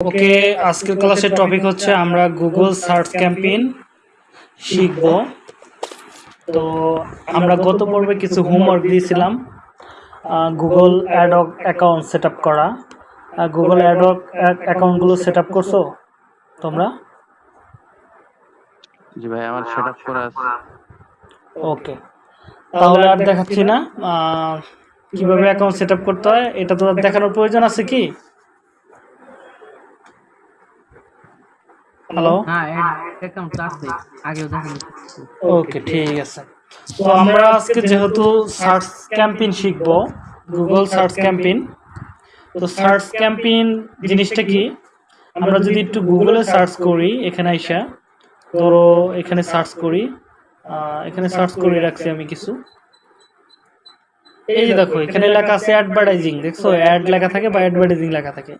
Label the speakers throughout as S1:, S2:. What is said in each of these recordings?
S1: ওকে আজকের ক্লাসের টপিক হচ্ছে আমরা গুগল সার্চ ক্যাম্পেইন শিখব। তো আমরা গত পর্বে কিছু হোমওয়ার্ক দিয়েছিলাম Google ads account set up করা। গুগল অ্যাডক অ্যাকাউন্টগুলো সেট আপ করছ তোমরা?
S2: জি ভাই আমার সেটআপ করা আছে।
S1: ওকে তাহলে আর দেখাচ্ছি না। কীভাবে অ্যাকাউন্ট সেট আপ করতে হয় এটা তো আর দেখানোর প্রয়োজন আছে কি? হ্যালো
S3: হ্যাঁ অ্যাকাউন্ট আছে আগেও দেখা
S1: ওকে ঠিক আছে। তো আমরা আজকে যেহেতু সার্চ ক্যাম্পেইন শিখব গুগল সার্চ ক্যাম্পেইন তো সার্চ ক্যাম্পেইন জিনিসটা কি? আমরা যদি একটু গুগলে সার্চ করি এখানে আইসা ধরো এখানে সার্চ করি এখানে সার্চ করে রাখছি আমি কিছু। এই যে দেখো এখানে লেখা আছে অ্যাডভার্টাইজিং দেখছ? অ্যাড লেখা থাকে বা অ্যাডভার্টাইজিং লেখা থাকে।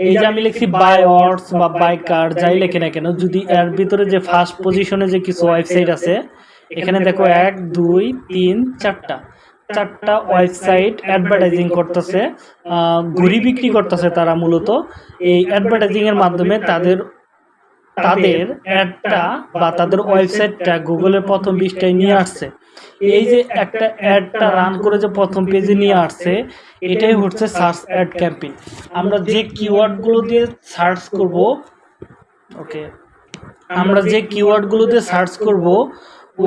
S1: এই যে আমি লিখছি বাই অর্ডস বা বাই কার যাই লেখে না কেন যদি এর ভিতরে যে ফার্স্ট পজিশনে যে কিছু ওয়েবসাইট আছে এখানে দেখো এক দুই তিন চারটা চারটা ওয়েবসাইট অ্যাডভার্টাইজিং করতেছে ঘুরি বিক্রি করতেছে তারা মূলত। এই অ্যাডভার্টাইজিংয়ের মাধ্যমে তাদের তাদের অ্যাডটা বা তাদের ওয়েবসাইটটা গুগলের প্রথম পৃষ্ঠায় নিয়ে আসছে। এই যে একটা অ্যাডটা রান করে যে প্রথম পেজে নিয়ে আসছে, এটাই হচ্ছে সার্চ অ্যাড ক্যাম্পেইন। আমরা যে কিওয়ার্ডগুলো দিয়ে সার্চ করব, ওকে, আমরা যে কিওয়ার্ডগুলো দিয়ে সার্চ করব,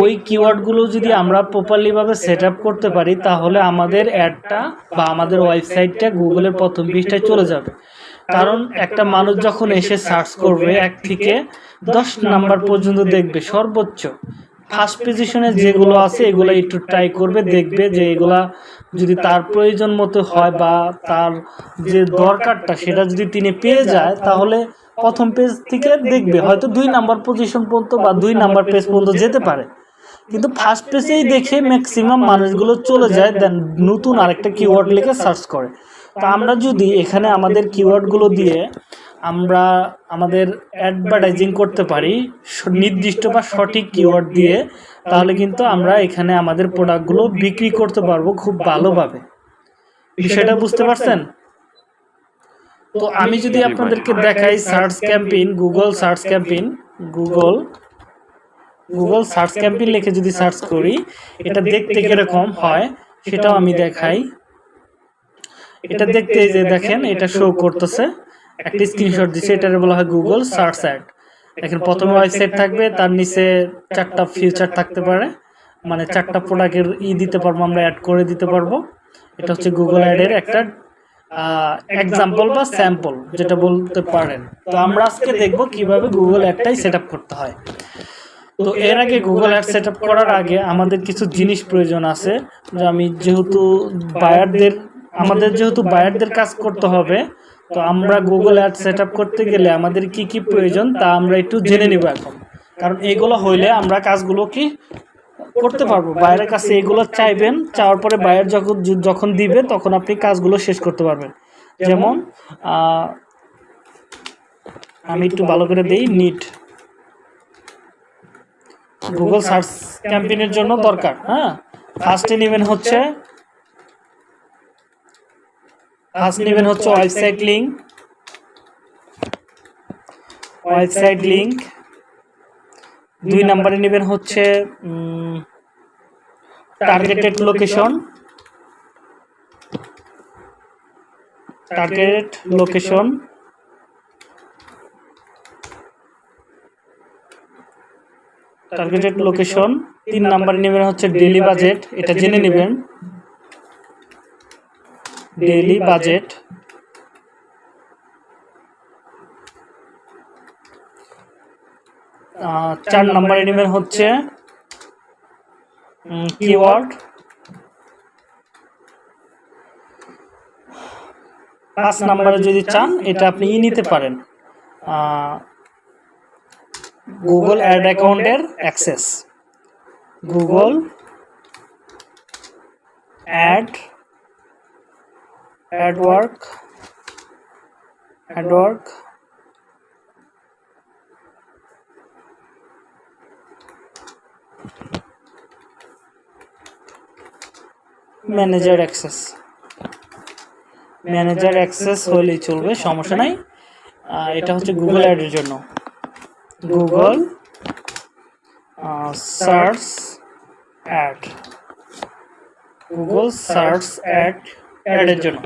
S1: ওই কিওয়ার্ডগুলো যদি আমরা প্রপারলিভাবে সেট আপ করতে পারি, তাহলে আমাদের অ্যাডটা বা আমাদের ওয়েবসাইটটা গুগলের প্রথম পৃষ্ঠায় চলে যাবে। কারণ একটা মানুষ যখন এসে সার্চ করবে এক থেকে দশ নাম্বার পর্যন্ত দেখবে সর্বোচ্চ। ফার্স্ট পজিশনে যেগুলো আছে, এগুলো একটু ট্রাই করবে, দেখবে যে এগুলা যদি তার প্রয়োজন মতো হয় বা তার যে দরকারটা সেটা যদি তিনি পেয়ে যায়, তাহলে প্রথম পেজ থেকে দেখবে। হয়তো দুই নাম্বার পজিশন পর্যন্ত বা দুই নাম্বার পেজ পর্যন্ত যেতে পারে। কিন্তু ফার্স্ট পেজেই দেখে ম্যাক্সিমাম মানুষগুলো চলে যায় দেন নতুন আরেকটা কিওয়ার্ড লিখে সার্চ করে। তো আমরা যদি এখানে আমাদের কিওয়ার্ডগুলো দিয়ে আমরা আমাদের অ্যাডভার্টাইজিং করতে পারি নির্দিষ্ট বা সঠিক কিওয়ার্ড দিয়ে, তাহলে কিন্তু আমরা এখানে আমাদের প্রোডাক্টগুলো বিক্রি করতে পারব খুব ভালোভাবে। বিষয়টা বুঝতে পারছেন? তো আমি যদি আপনাদেরকে দেখাই search campaign Google search campaign Google Google search campaign লিখে যদি সার্চ করি, এটা দেখতে কীরকম হয়, সেটাও আমি দেখাই। এটা দেখতে যে দেখেন এটা শো করতেছে। একটা স্ক্রিনশট দিছে এটারে বলা হয় গুগল সার্চ অ্যাড দেখেন প্রথমে ওয়েবসাইট থাকবে তার নিচে চারটা ফিচার থাকতে পারে। মানে চারটা প্রোডাক্টের ই দিতে পারব আমরা অ্যাড করে দিতে পারব। এটা হচ্ছে গুগল অ্যাডের একটা এক্সাম্পল বা স্যাম্পল যেটা বলতে পারেন। তো আমরা আজকে দেখব কীভাবে গুগল অ্যাডটাই সেট আপ করতে হয়। তো এর আগে গুগল অ্যাড সেট আপ করার আগে আমাদের কিছু জিনিস প্রয়োজন আছে যে আমি যেহেতু বায়ারদের আমাদের যেহেতু বায়ারদের কাজ করতে হবে, তো আমরা গুগল অ্যাড সেট করতে গেলে আমাদের কি কি প্রয়োজন তা আমরা একটু জেনে নিব এখন। কারণ এগুলো হইলে আমরা কাজগুলো কি করতে পারব? বাইরের কাছে এগুলো চাইবেন, চাওয়ার পরে বাইরে যখন যখন দিবে, তখন আপনি কাজগুলো শেষ করতে পারবেন। যেমন আমি একটু ভালো করে দেই নিট গুগল সার্চ ক্যাম্পেইনের জন্য দরকার হ্যাঁ? ফার্স্টে নেবেন হচ্ছে ফার্স্ট নেবেন হচ্ছে ওয়েবসাইট লিঙ্ক ওয়েবসাইট লিংক দুই নম্বরে নেবেন হচ্ছে targeted location target location targeted location তিন নাম্বারে নেবেন হচ্ছে ডেলি বাজেট এটা জেনে নেবেন। Daily budget. চার নাম্বারে নেবেন হচ্ছে কিওয়ার্ড পাঁচ নাম্বারে যদি চান এটা আপনি ই নিতে পারেন। গুগল অ্যাড অ্যাকাউন্টের access Google ad AdWords AdWords manager access manager access হলেই চলবে সমস্যা নাই। এটা হচ্ছে গুগল অ্যাডের জন্য। Google search ad Google search ad অ্যাডের জন্য।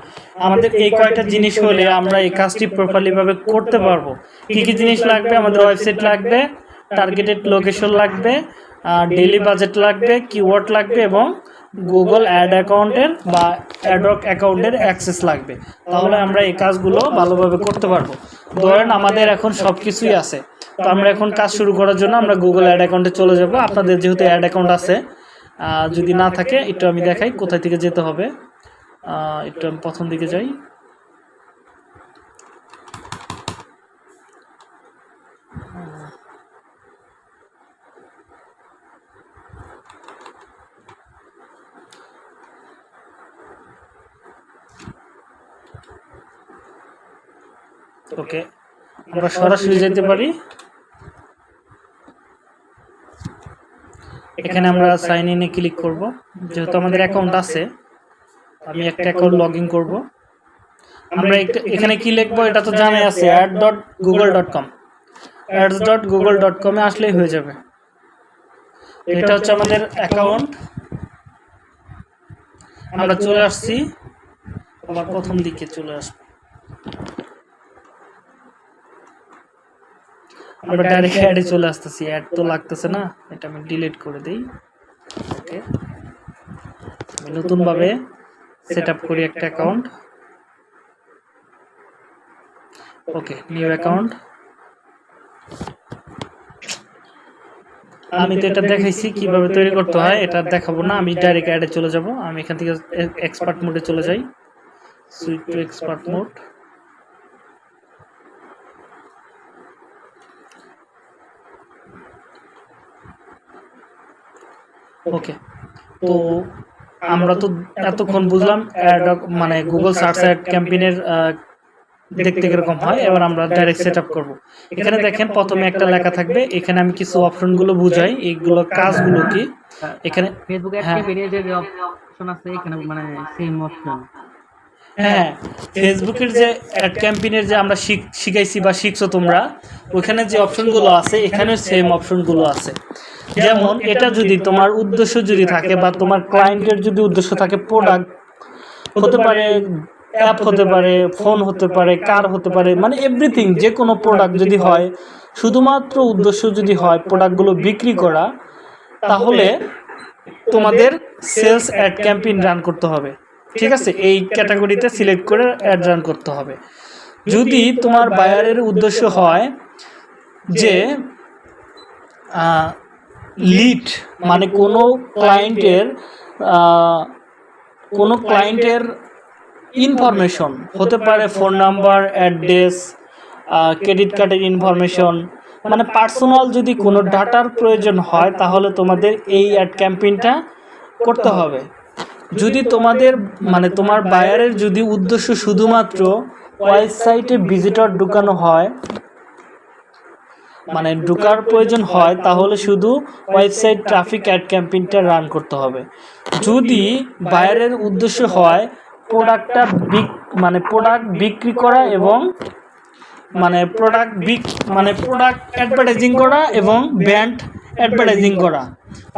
S1: আমাদের এই কয়টা জিনিস হলে আমরা এই কাজটি প্রপারলি ভাবে করতে পারব। কি কি জিনিস লাগবে? আমাদের ওয়েবসাইট লাগবে টার্গেটেড লোকেশন লাগবে ডেইলি বাজেট লাগবে কিওয়ার্ড লাগবে এবং গুগল অ্যাড অ্যাকাউন্টের বা অ্যাডক অ্যাকাউন্টের অ্যাক্সেস লাগবে। তাহলে আমরা এই কাজগুলো ভালোভাবে করতে পারব। ধরেন আমাদের এখন সব কিছুই আছে। তো আমরা এখন কাজ শুরু করার জন্য আমরা গুগল অ্যাড অ্যাকাউন্টে চলে যাব। আপনাদের যেহেতু অ্যাড অ্যাকাউন্ট আছে যদি না থাকে, একটু আমি দেখাই কোথায় থেকে যেতে হবে। একটু আমি প্রথম দিকে যাই। ওকে, আমরা সরাসরি যেতে পারি। এখানে আমরা সাইন ইনে ক্লিক করব। যেহেতু আমাদের অ্যাকাউন্ট আছে আমি একটা অ্যাকাউন্ট লগ ইন করব। আমরা এখানে কি লিখব এটা তো জানাই আছে ad dot Google dot com ads dot Google dot কমে আসলেই হয়ে যাবে। এটা হচ্ছে আমাদের অ্যাকাউন্ট আমরা চলে আসছি। আবার প্রথম দিকে চলে আসব। আমরা ডাইরেক্ট অ্যাডে চলে আসতেছি। অ্যাড তো লাগতেছে না, এটা আমি ডিলিট করে দিই। ওকে নতুনভাবে সেট আপ করি একটা অ্যাকাউন্ট ওকে নিউ অ্যাকাউন্ট আমি তো এটা দেখাইছি কীভাবে তৈরি করতে হয় এটা দেখাবো না। আমি ডাইরেক্ট অ্যাডে চলে যাব। আমি এখান থেকে এক্সপার্ট মোডে চলে যাই। Switch to expert mode okay তো আমরা তো এতক্ষণ বুঝলাম মানে গুগল সার্চ অ্যাড ক্যাম্পেইনের দেখতে কীরকম হয় এবার আমরা ডাইরেক্ট সেট আপ করব। এখানে দেখেন প্রথমে একটা লেখা থাকবে এখানে আমি কিছু অপশনগুলো বুঝাই এইগুলো কাজগুলো কি? এখানে
S3: ফেসবুক
S1: হ্যাঁ।
S3: অ্যাড বেরিয়ে যে অপশন আছে এখানে মানে সেম অপশন
S1: হ্যাঁ ফেসবুকের যে অ্যাড ক্যাম্পেইনের যে আমরা শিখ- শিখাইছি বা শিখছো তোমরা ওখানে যে অপশনগুলো আছে এখানে সেম অপশনগুলো আছে। যেমন, এটা যদি তোমার উদ্দেশ্য যদি থাকে বা তোমার ক্লায়েন্টের যদি উদ্দেশ্য থাকে প্রোডাক্ট হতে পারে অ্যাপ হতে পারে ফোন হতে পারে কার হতে পারে মানে এভরিথিং যে কোনো প্রোডাক্ট যদি হয়, শুধুমাত্র উদ্দেশ্য যদি হয় প্রোডাক্টগুলো বিক্রি করা, তাহলে তোমাদের সেলস অ্যাড ক্যাম্পেইন রান করতে হবে। ঠিক আছে এই ক্যাটাগরিতে সিলেক্ট করে অ্যাড রান করতে হবে। যদি তোমার বায়ারের উদ্দেশ্য হয় যে লিড মানে কোনো ক্লায়েন্টের কোনো ক্লায়েন্টের ইনফরমেশন হতে পারে ফোন নাম্বার অ্যাড্রেস ক্রেডিট কার্ডের ইনফরমেশন মানে পার্সোনাল যদি কোনো ডাটার প্রয়োজন হয় তাহলে তোমাদের এই অ্যাড ক্যাম্পেইনটা করতে হবে। যদি তোমাদের মানে তোমার বায়ারের যদি উদ্দেশ্য শুধুমাত্র ওয়েবসাইটে ভিজিটর ঢুকানো হয় মানে ঢুকার প্রয়োজন হয়, তাহলে শুধু ওয়েবসাইট ট্রাফিক অ্যাড ক্যাম্পেইনটা রান করতে হবে। যদি বায়ারের উদ্দেশ্য হয় প্রোডাক্টটা বিক মানে প্রোডাক্ট বিক্রি করা এবং মানে প্রোডাক্ট বিক মানে প্রোডাক্ট অ্যাডভার্টাইজিং করা এবং ব্র্যান্ড অ্যাডভার্টাইজিং করা।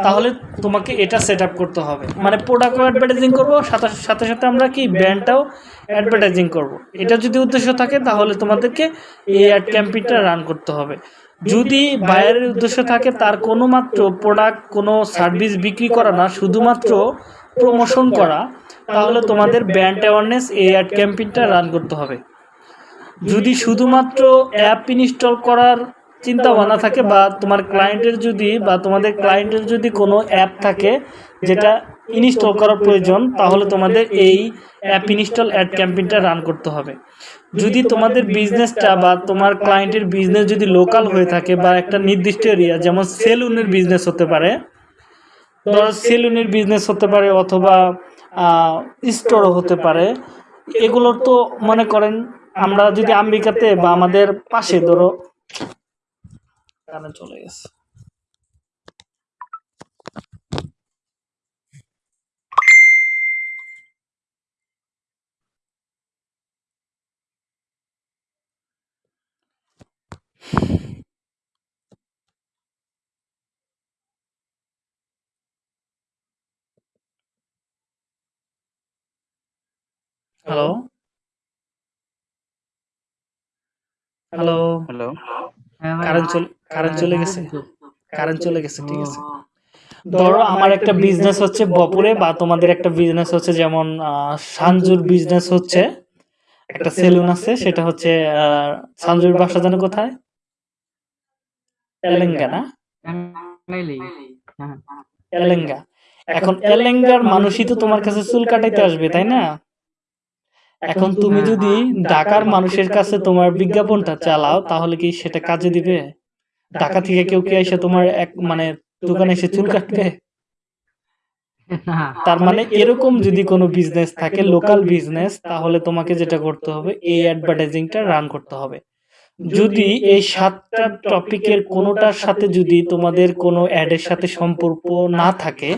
S1: তাহলে তোমাকে এটা সেট আপ করতে হবে। মানে প্রোডাক্টও অ্যাডভার্টাইজিং করব সাথে সাথে সাথে আমরা কি ব্র্যান্ডটাও অ্যাডভার্টাইজিং করব। এটা যদি উদ্দেশ্য থাকে তাহলে তোমাদেরকে এই অ্যাড ক্যাম্পেইনটা রান করতে হবে। যদি বায়ারের উদ্দেশ্য থাকে তার কোনো মাত্র প্রোডাক্ট কোনো সার্ভিস বিক্রি করা না শুধুমাত্র প্রমোশন করা তাহলে তোমাদের ব্র্যান্ড অ্যাওয়ারনেস এই অ্যাড ক্যাম্পেইনটা রান করতে হবে। যদি শুধুমাত্র অ্যাপ ইনস্টল করার চিন্তা ভাবনা থাকে বা তোমার ক্লায়েন্টের যদি বা তোমাদের ক্লায়েন্টের যদি কোনো অ্যাপ থাকে যেটা ইনস্টল করার প্রয়োজন, তাহলে তোমাদের এই অ্যাপ ইনস্টল অ্যাড ক্যাম্পেইনটা রান করতে হবে। যদি তোমাদের বিজনেসটা বা তোমার ক্লায়েন্টের বিজনেস যদি লোকাল হয়ে থাকে বা একটা নির্দিষ্ট এরিয়া যেমন সেলুনের বিজনেস হতে পারে ধরো সেলুনের বিজনেস হতে পারে অথবা স্টোরও হতে পারে, এগুলোর তো মনে করেন আমরা যদি আমেরিকাতে বা আমাদের পাশে ধরো gran entonces. Halo. Halo. Halo.
S2: Halo.
S3: Karen Halo.
S1: Current চলে গেছে। কারেন্ট চলে গেছে ঠিক আছে। ধরো আমার একটা বিজনেস হচ্ছে বপুরে বা তোমাদের একটা বিজনেস হচ্ছে যেমন সানজুর বিজনেস হচ্ছে। একটা সেলুন আছে সেটা হচ্ছে সানজুর বাসা জানো কোথায়? তেলেঙ্গানা।
S3: হ্যাঁ।
S1: এলেঙ্গা এখন এলেঙ্গার মানুষই তো তোমার কাছে চুল কাটাইতে আসবে তাই না? এখন তুমি যদি ঢাকার মানুষের কাছে তোমার বিজ্ঞাপনটা চালাও তাহলে কি সেটা কাজে দিবে? ঢাকা থেকে কেউ কি এসে তোমার এক মানে দোকানে এসে চুল কাটবে তার মানে এরকম যদি কোনো বিজনেস থাকে লোকাল বিজনেস তাহলে তোমাকে যেটা করতে হবে এই অ্যাডভার্টাইজিংটা রান করতে হবে। যদি এই সাতটা টপিকের কোনোটার সাথে যদি তোমাদের কোনো অ্যাডের সাথে সম্পর্ক না থাকে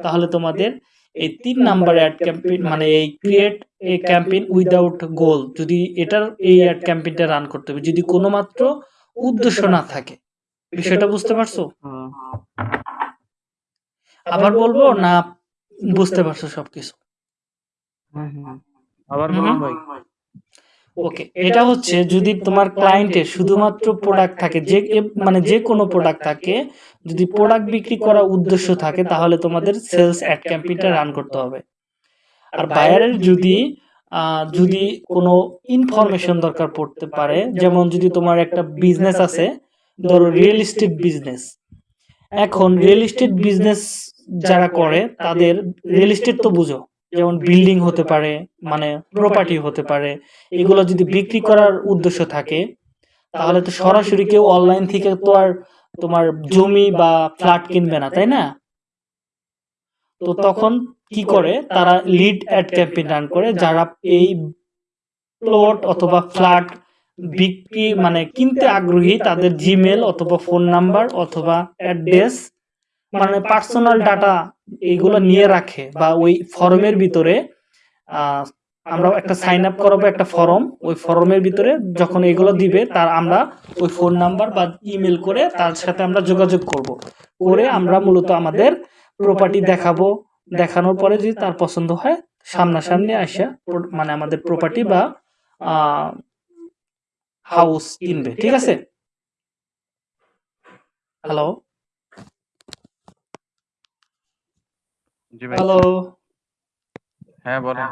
S1: তাহলে তোমাদের এই তিন নাম্বার অ্যাড ক্যাম্পেইন মানে এই create a campaign without goal যদি এটার এই অ্যাড ক্যাম্পেইনটা রান করতে হবে। যদি কোনো মাত্র উদ্দেশ্য না থাকে। বিষয়টা বুঝতে পারছ? আবার বলব না বুঝতে পারছ সবকিছু?
S3: হ্যাঁ, হ্যাঁ।
S2: আবার বলুন ভাই।
S1: ওকে এটা হচ্ছে যদি তোমার ক্লায়েন্টের শুধুমাত্র প্রোডাক্ট থাকে যে মানে যে কোনো প্রোডাক্ট থাকে যদি প্রোডাক্ট বিক্রি করার উদ্দেশ্য থাকে তাহলে তোমাদের সেলস অ্যাড ক্যাম্পেইনটা রান করতে হবে। আর বায়ারের যদি যদি কোনো ইনফরমেশন দরকার পড়তে পারে, যেমন যদি তোমার একটা বিজনেস আছে, ধরো রিয়েল এস্টেট বিজনেস এখন রিয়েল এস্টেট বিজনেস যারা করে, তাদের রিয়েল এস্টেট তো বুঝো, যেমন বিল্ডিং হতে পারে মানে প্রপার্টি হতে পারে, এগুলো যদি বিক্রি করার উদ্দেশ্য থাকে, তাহলে তো সরাসরি কেউ অনলাইন থেকে তো আর তোমার জমি বা ফ্ল্যাট কিনবে না, তাই না? তো তখন কি করে? তারা লিড অ্যাড ক্যাম্পেইন রান করে যারা এই প্লট অথবা ফ্ল্যাট বিক্রি মানে কিনতে আগ্রহী, তাদের জিমেল অথবা ফোন নাম্বার অথবা অ্যাড্রেস মানে পার্সোনাল ডাটা এইগুলো নিয়ে রাখে বা ওই ফর্মের ভিতরে আমরা একটা সাইন আপ করাবো একটা ফর্ম ওই ফর্মের ভিতরে যখন এগুলো দিবে, তার আমরা ওই ফোন নাম্বার বা ইমেল করে তার সাথে আমরা যোগাযোগ করব। করে আমরা মূলত আমাদের প্রপার্টি দেখাবো দেখানোর পরে যদি তার পছন্দ হয় সামনাসামনি আসা মানে আমাদের প্রপার্টি বা হাউস কিনবে ঠিক আছে? হ্যালো হ্যালো
S2: হ্যাঁ বলেন।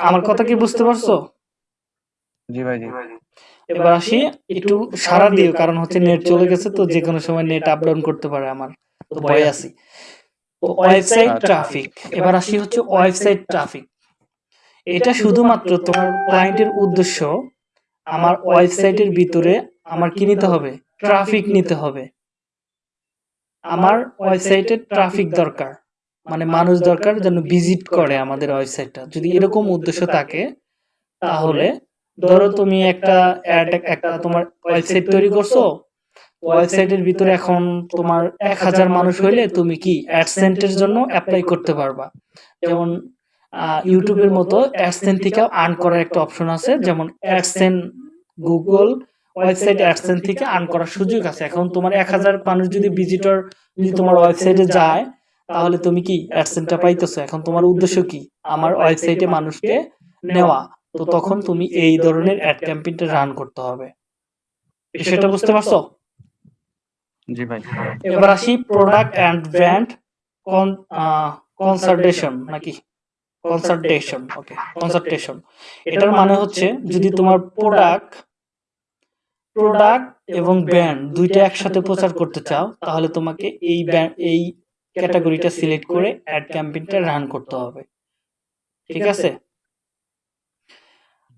S1: আমার কথা কি বুঝতে পারছ?
S2: জি ভাই জি।
S1: এবার আসি একটু সারা দিও কারণ হচ্ছে নেট চলে গেছে তো যে কোনো সময় নেট আপ ডাউন করতে পারে আমার। তো ভয় আছি। Website traffic. এবার আসি হচ্ছে ওয়েবসাইট ট্রাফিক। এটা শুধুমাত্র তোমার ক্লায়েন্টের উদ্দেশ্য আমার ওয়েবসাইটের ভিতরে আমার কি নিতে হবে? ট্রাফিক নিতে হবে। আমার ওয়েবসাইটে ট্রাফিক দরকার। মানে মানুষ দরকার যেন ভিজিট করে আমাদের ওয়েবসাইটটা যদি এরকম উদ্দেশ্য থাকে তাহলে ধরো তুমি একটা একটা তোমার ওয়েবসাইট তৈরি করছ ওয়েবসাইটের ভিতরে এখন তোমার এক হাজার মানুষ হইলে তুমি কি অ্যাডসেন্টের জন্য অ্যাপ্লাই করতে পারবা। যেমন ইউটিউবের মতো অ্যাডসেন্ট থেকে আর্ন করার একটা অপশন আছে, যেমন অ্যাডসেন্ট গুগল, ওয়েবসাইট অ্যাডসেন্ট থেকে আর্ন করার সুযোগ আছে। এখন তোমার এক হাজার মানুষ যদি ভিজিটর যদি তোমার ওয়েবসাইটে যায়, তাহলে তুমি কি অ্যাডসেন্টটা পাইতেছো? এখন তোমার উদ্দেশ্য কি? আমার ওয়েবসাইটে মানুষকে নেওয়া। তো তখন তুমি এই ধরনের অ্যাড ক্যাম্পেইনটা রান করতে হবে। বিষয়টা বুঝতে পারছ?
S2: জি ভাই।
S1: এবার আসি প্রোডাক্ট অ্যান্ড ব্র্যান্ড কনসার্টেশন নাকি? কনসার্টেশন ওকে কনসালটেশন এটার মানে হচ্ছে যদি তোমার প্রোডাক্ট প্রোডাক্ট এবং ব্র্যান্ড দুইটা একসাথে প্রচার করতে চাও তাহলে তোমাকে এই এই ক্যাটাগরিটা সিলেক্ট করে অ্যাড ক্যাম্পেইনটা রান করতে হবে। ঠিক আছে?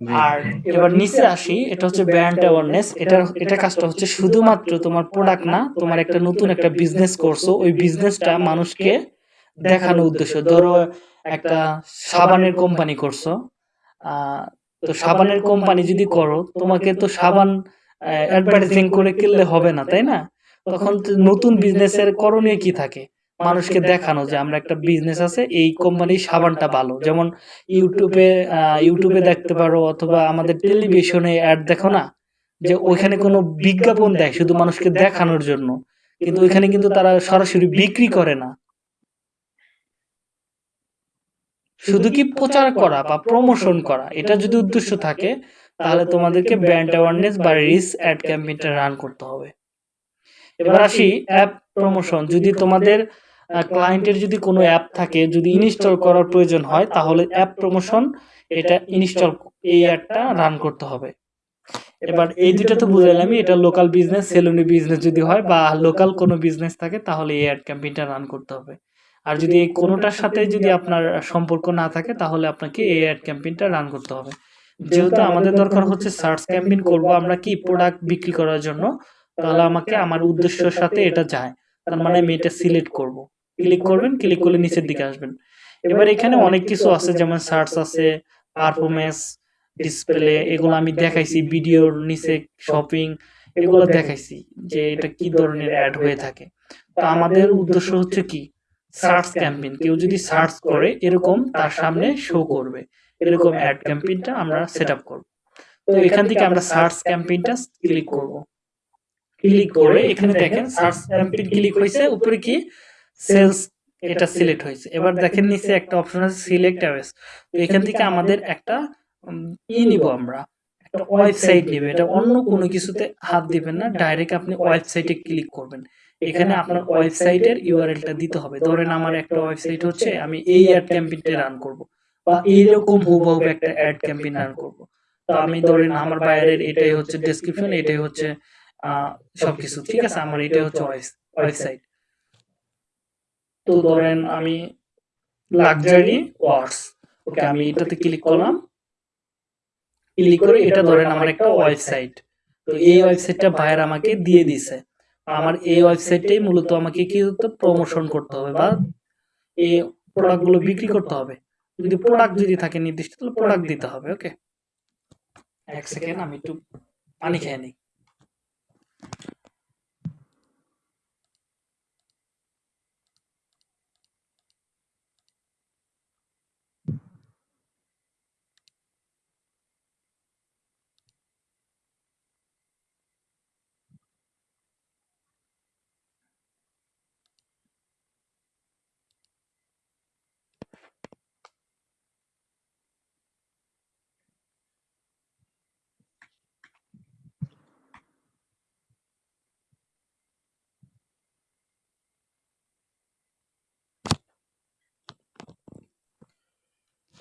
S1: আর এবার নিচে আসি এটা হচ্ছে ব্র্যান্ড অ্যাওয়ারনেস এটা এটা কাজটা হচ্ছে শুধুমাত্র তোমার প্রোডাক্ট না তোমার একটা নতুন একটা বিজনেস করছ। ওই বিজনেসটা মানুষকে দেখানো উদ্দেশ্য। ধরো একটা সাবানের কোম্পানি করছ। আহ, তো সাবানের কোম্পানি যদি করো তোমাকে তো সাবান অ্যাডভার্টাইজিং করে কিনলে হবে না তাই না? তখন নতুন বিজনেসের করণীয় কি থাকে? মানুষকে দেখানো যে আমরা একটা বিজনেস আছে এই কোম্পানির সাবানটা ভালো। যেমন ইউটিউবে ইউটিউবে দেখতে পারো অথবা আমাদের টেলিভিশনে অ্যাড দেখো না? যে ওইখানে কোনো বিজ্ঞাপন দেয় শুধু মানুষকে দেখানোর জন্য। কিন্তু ওইখানে কিন্তু তারা সরাসরি বিক্রি করে না। শুধু কি প্রচার করা বা প্রমোশন করা? এটা যদি উদ্দেশ্য থাকে তাহলে তোমাদেরকে ব্র্যান্ড অ্যাওয়ারনেস বা রিস অ্যাড ক্যাম্পেইনটা রান করতে হবে। এবার আসি অ্যাপ প্রমোশন যদি তোমাদের ক্লায়েন্টের যদি কোনো অ্যাপ থাকে, যদি ইনস্টল করার প্রয়োজন হয়, তাহলে অ্যাপ প্রমোশন এটা ইনস্টল এই অ্যাডটা রান করতে হবে। এবার এই দুটা তো বুঝাইলামই, এটা লোকাল বিজনেস সেলুনি বিজনেস যদি হয় বা লোকাল কোনো বিজনেস থাকে, তাহলে এই অ্যাড ক্যাম্পেইনটা রান করতে হবে। আর যদি কোনোটার সাথে যদি আপনার সম্পর্ক না থাকে, তাহলে আপনাকে এই অ্যাড ক্যাম্পেইনটা রান করতে হবে। যেহেতু আমাদের দরকার হচ্ছে সার্চ ক্যাম্পেইন করব আমরা কি প্রোডাক্ট বিক্রি করার জন্য, তাহলে আমাকে আমার উদ্দেশ্যের সাথে এটা যায়। তার মানে আমি এটা সিলেক্ট করব। ক্লিক করবেন ক্লিক করলে নিচের দিকে আসবেন। এবার এখানে অনেক কিছু আছে, যেমন সার্চ আছে পারফরমেন্স ডিসপ্লে এগুলো আমি দেখাইছি ভিডিওর নিচে শপিং এগুলো দেখাইছি যে এটা কি ধরনের অ্যাড হয়ে থাকে। তো আমাদের উদ্দেশ্য হচ্ছে কি? সার্চ ক্যাম্পেইন কেউ যদি সার্চ করে, এরকম তার সামনে শো করবে। এরকম অ্যাড ক্যাম্পেইনটা আমরা সেট আপ করব। তো এখান থেকে আমরা সার্চ ক্যাম্পেইনটা ক্লিক করব। ক্লিক করে এখানে দেখেন সার্চ ক্যাম্পেইন ক্লিক হয়েছে উপরে কি? সেলস এটা সিলেক্ট হয়েছে। এবার দেখেন নিচে একটা অপশন আছে সিলেক্ট অ্যাওয়েস তো এখান থেকে আমাদের একটা ই নিব আমরা। একটা ওয়েবসাইট নিবে। এটা অন্য কোনো কিছুতে হাত দিবেন না ডাইরেক্ট আপনি ওয়েবসাইটে ক্লিক করবেন। এখানে আপনার ওয়েবসাইটের ইউআরএলটা দিতে হবে। ধরেন আমার একটা ওয়েবসাইট হচ্ছে আমি এই অ্যাড ক্যাম্পেইনটা রান করব। বা এইরকম হুবহু একটা অ্যাড ক্যাম্পেইন রান করব। তো আমি ধরেন আমার বাইরের এটাই হচ্ছে ডেসক্রিপশন এটাই হচ্ছে আহ, সবকিছু ঠিক আছে আমার এটাই হচ্ছে ওয়েবসাইট তো ধরেন আমি লাক্সারি ওয়ার্ডস ওকে আমি এটাতে ক্লিক করলাম। ক্লিক করে এটা ধরেন আমার একটা ওয়েবসাইট তো এই ওয়েবসাইটটা ভাইয়ের আমাকে দিয়ে দিছে। আমার এই ওয়েবসাইটটাই মূলত আমাকে কি করতে প্রমোশন করতে হবে বা এই প্রোডাক্টগুলো বিক্রি করতে হবে। যদি প্রোডাক্ট যদি থাকে নির্দিষ্ট, তাহলে প্রোডাক্ট দিতে হবে ওকে এক সেকেন্ড আমি একটু পানি খেয়ে নিই।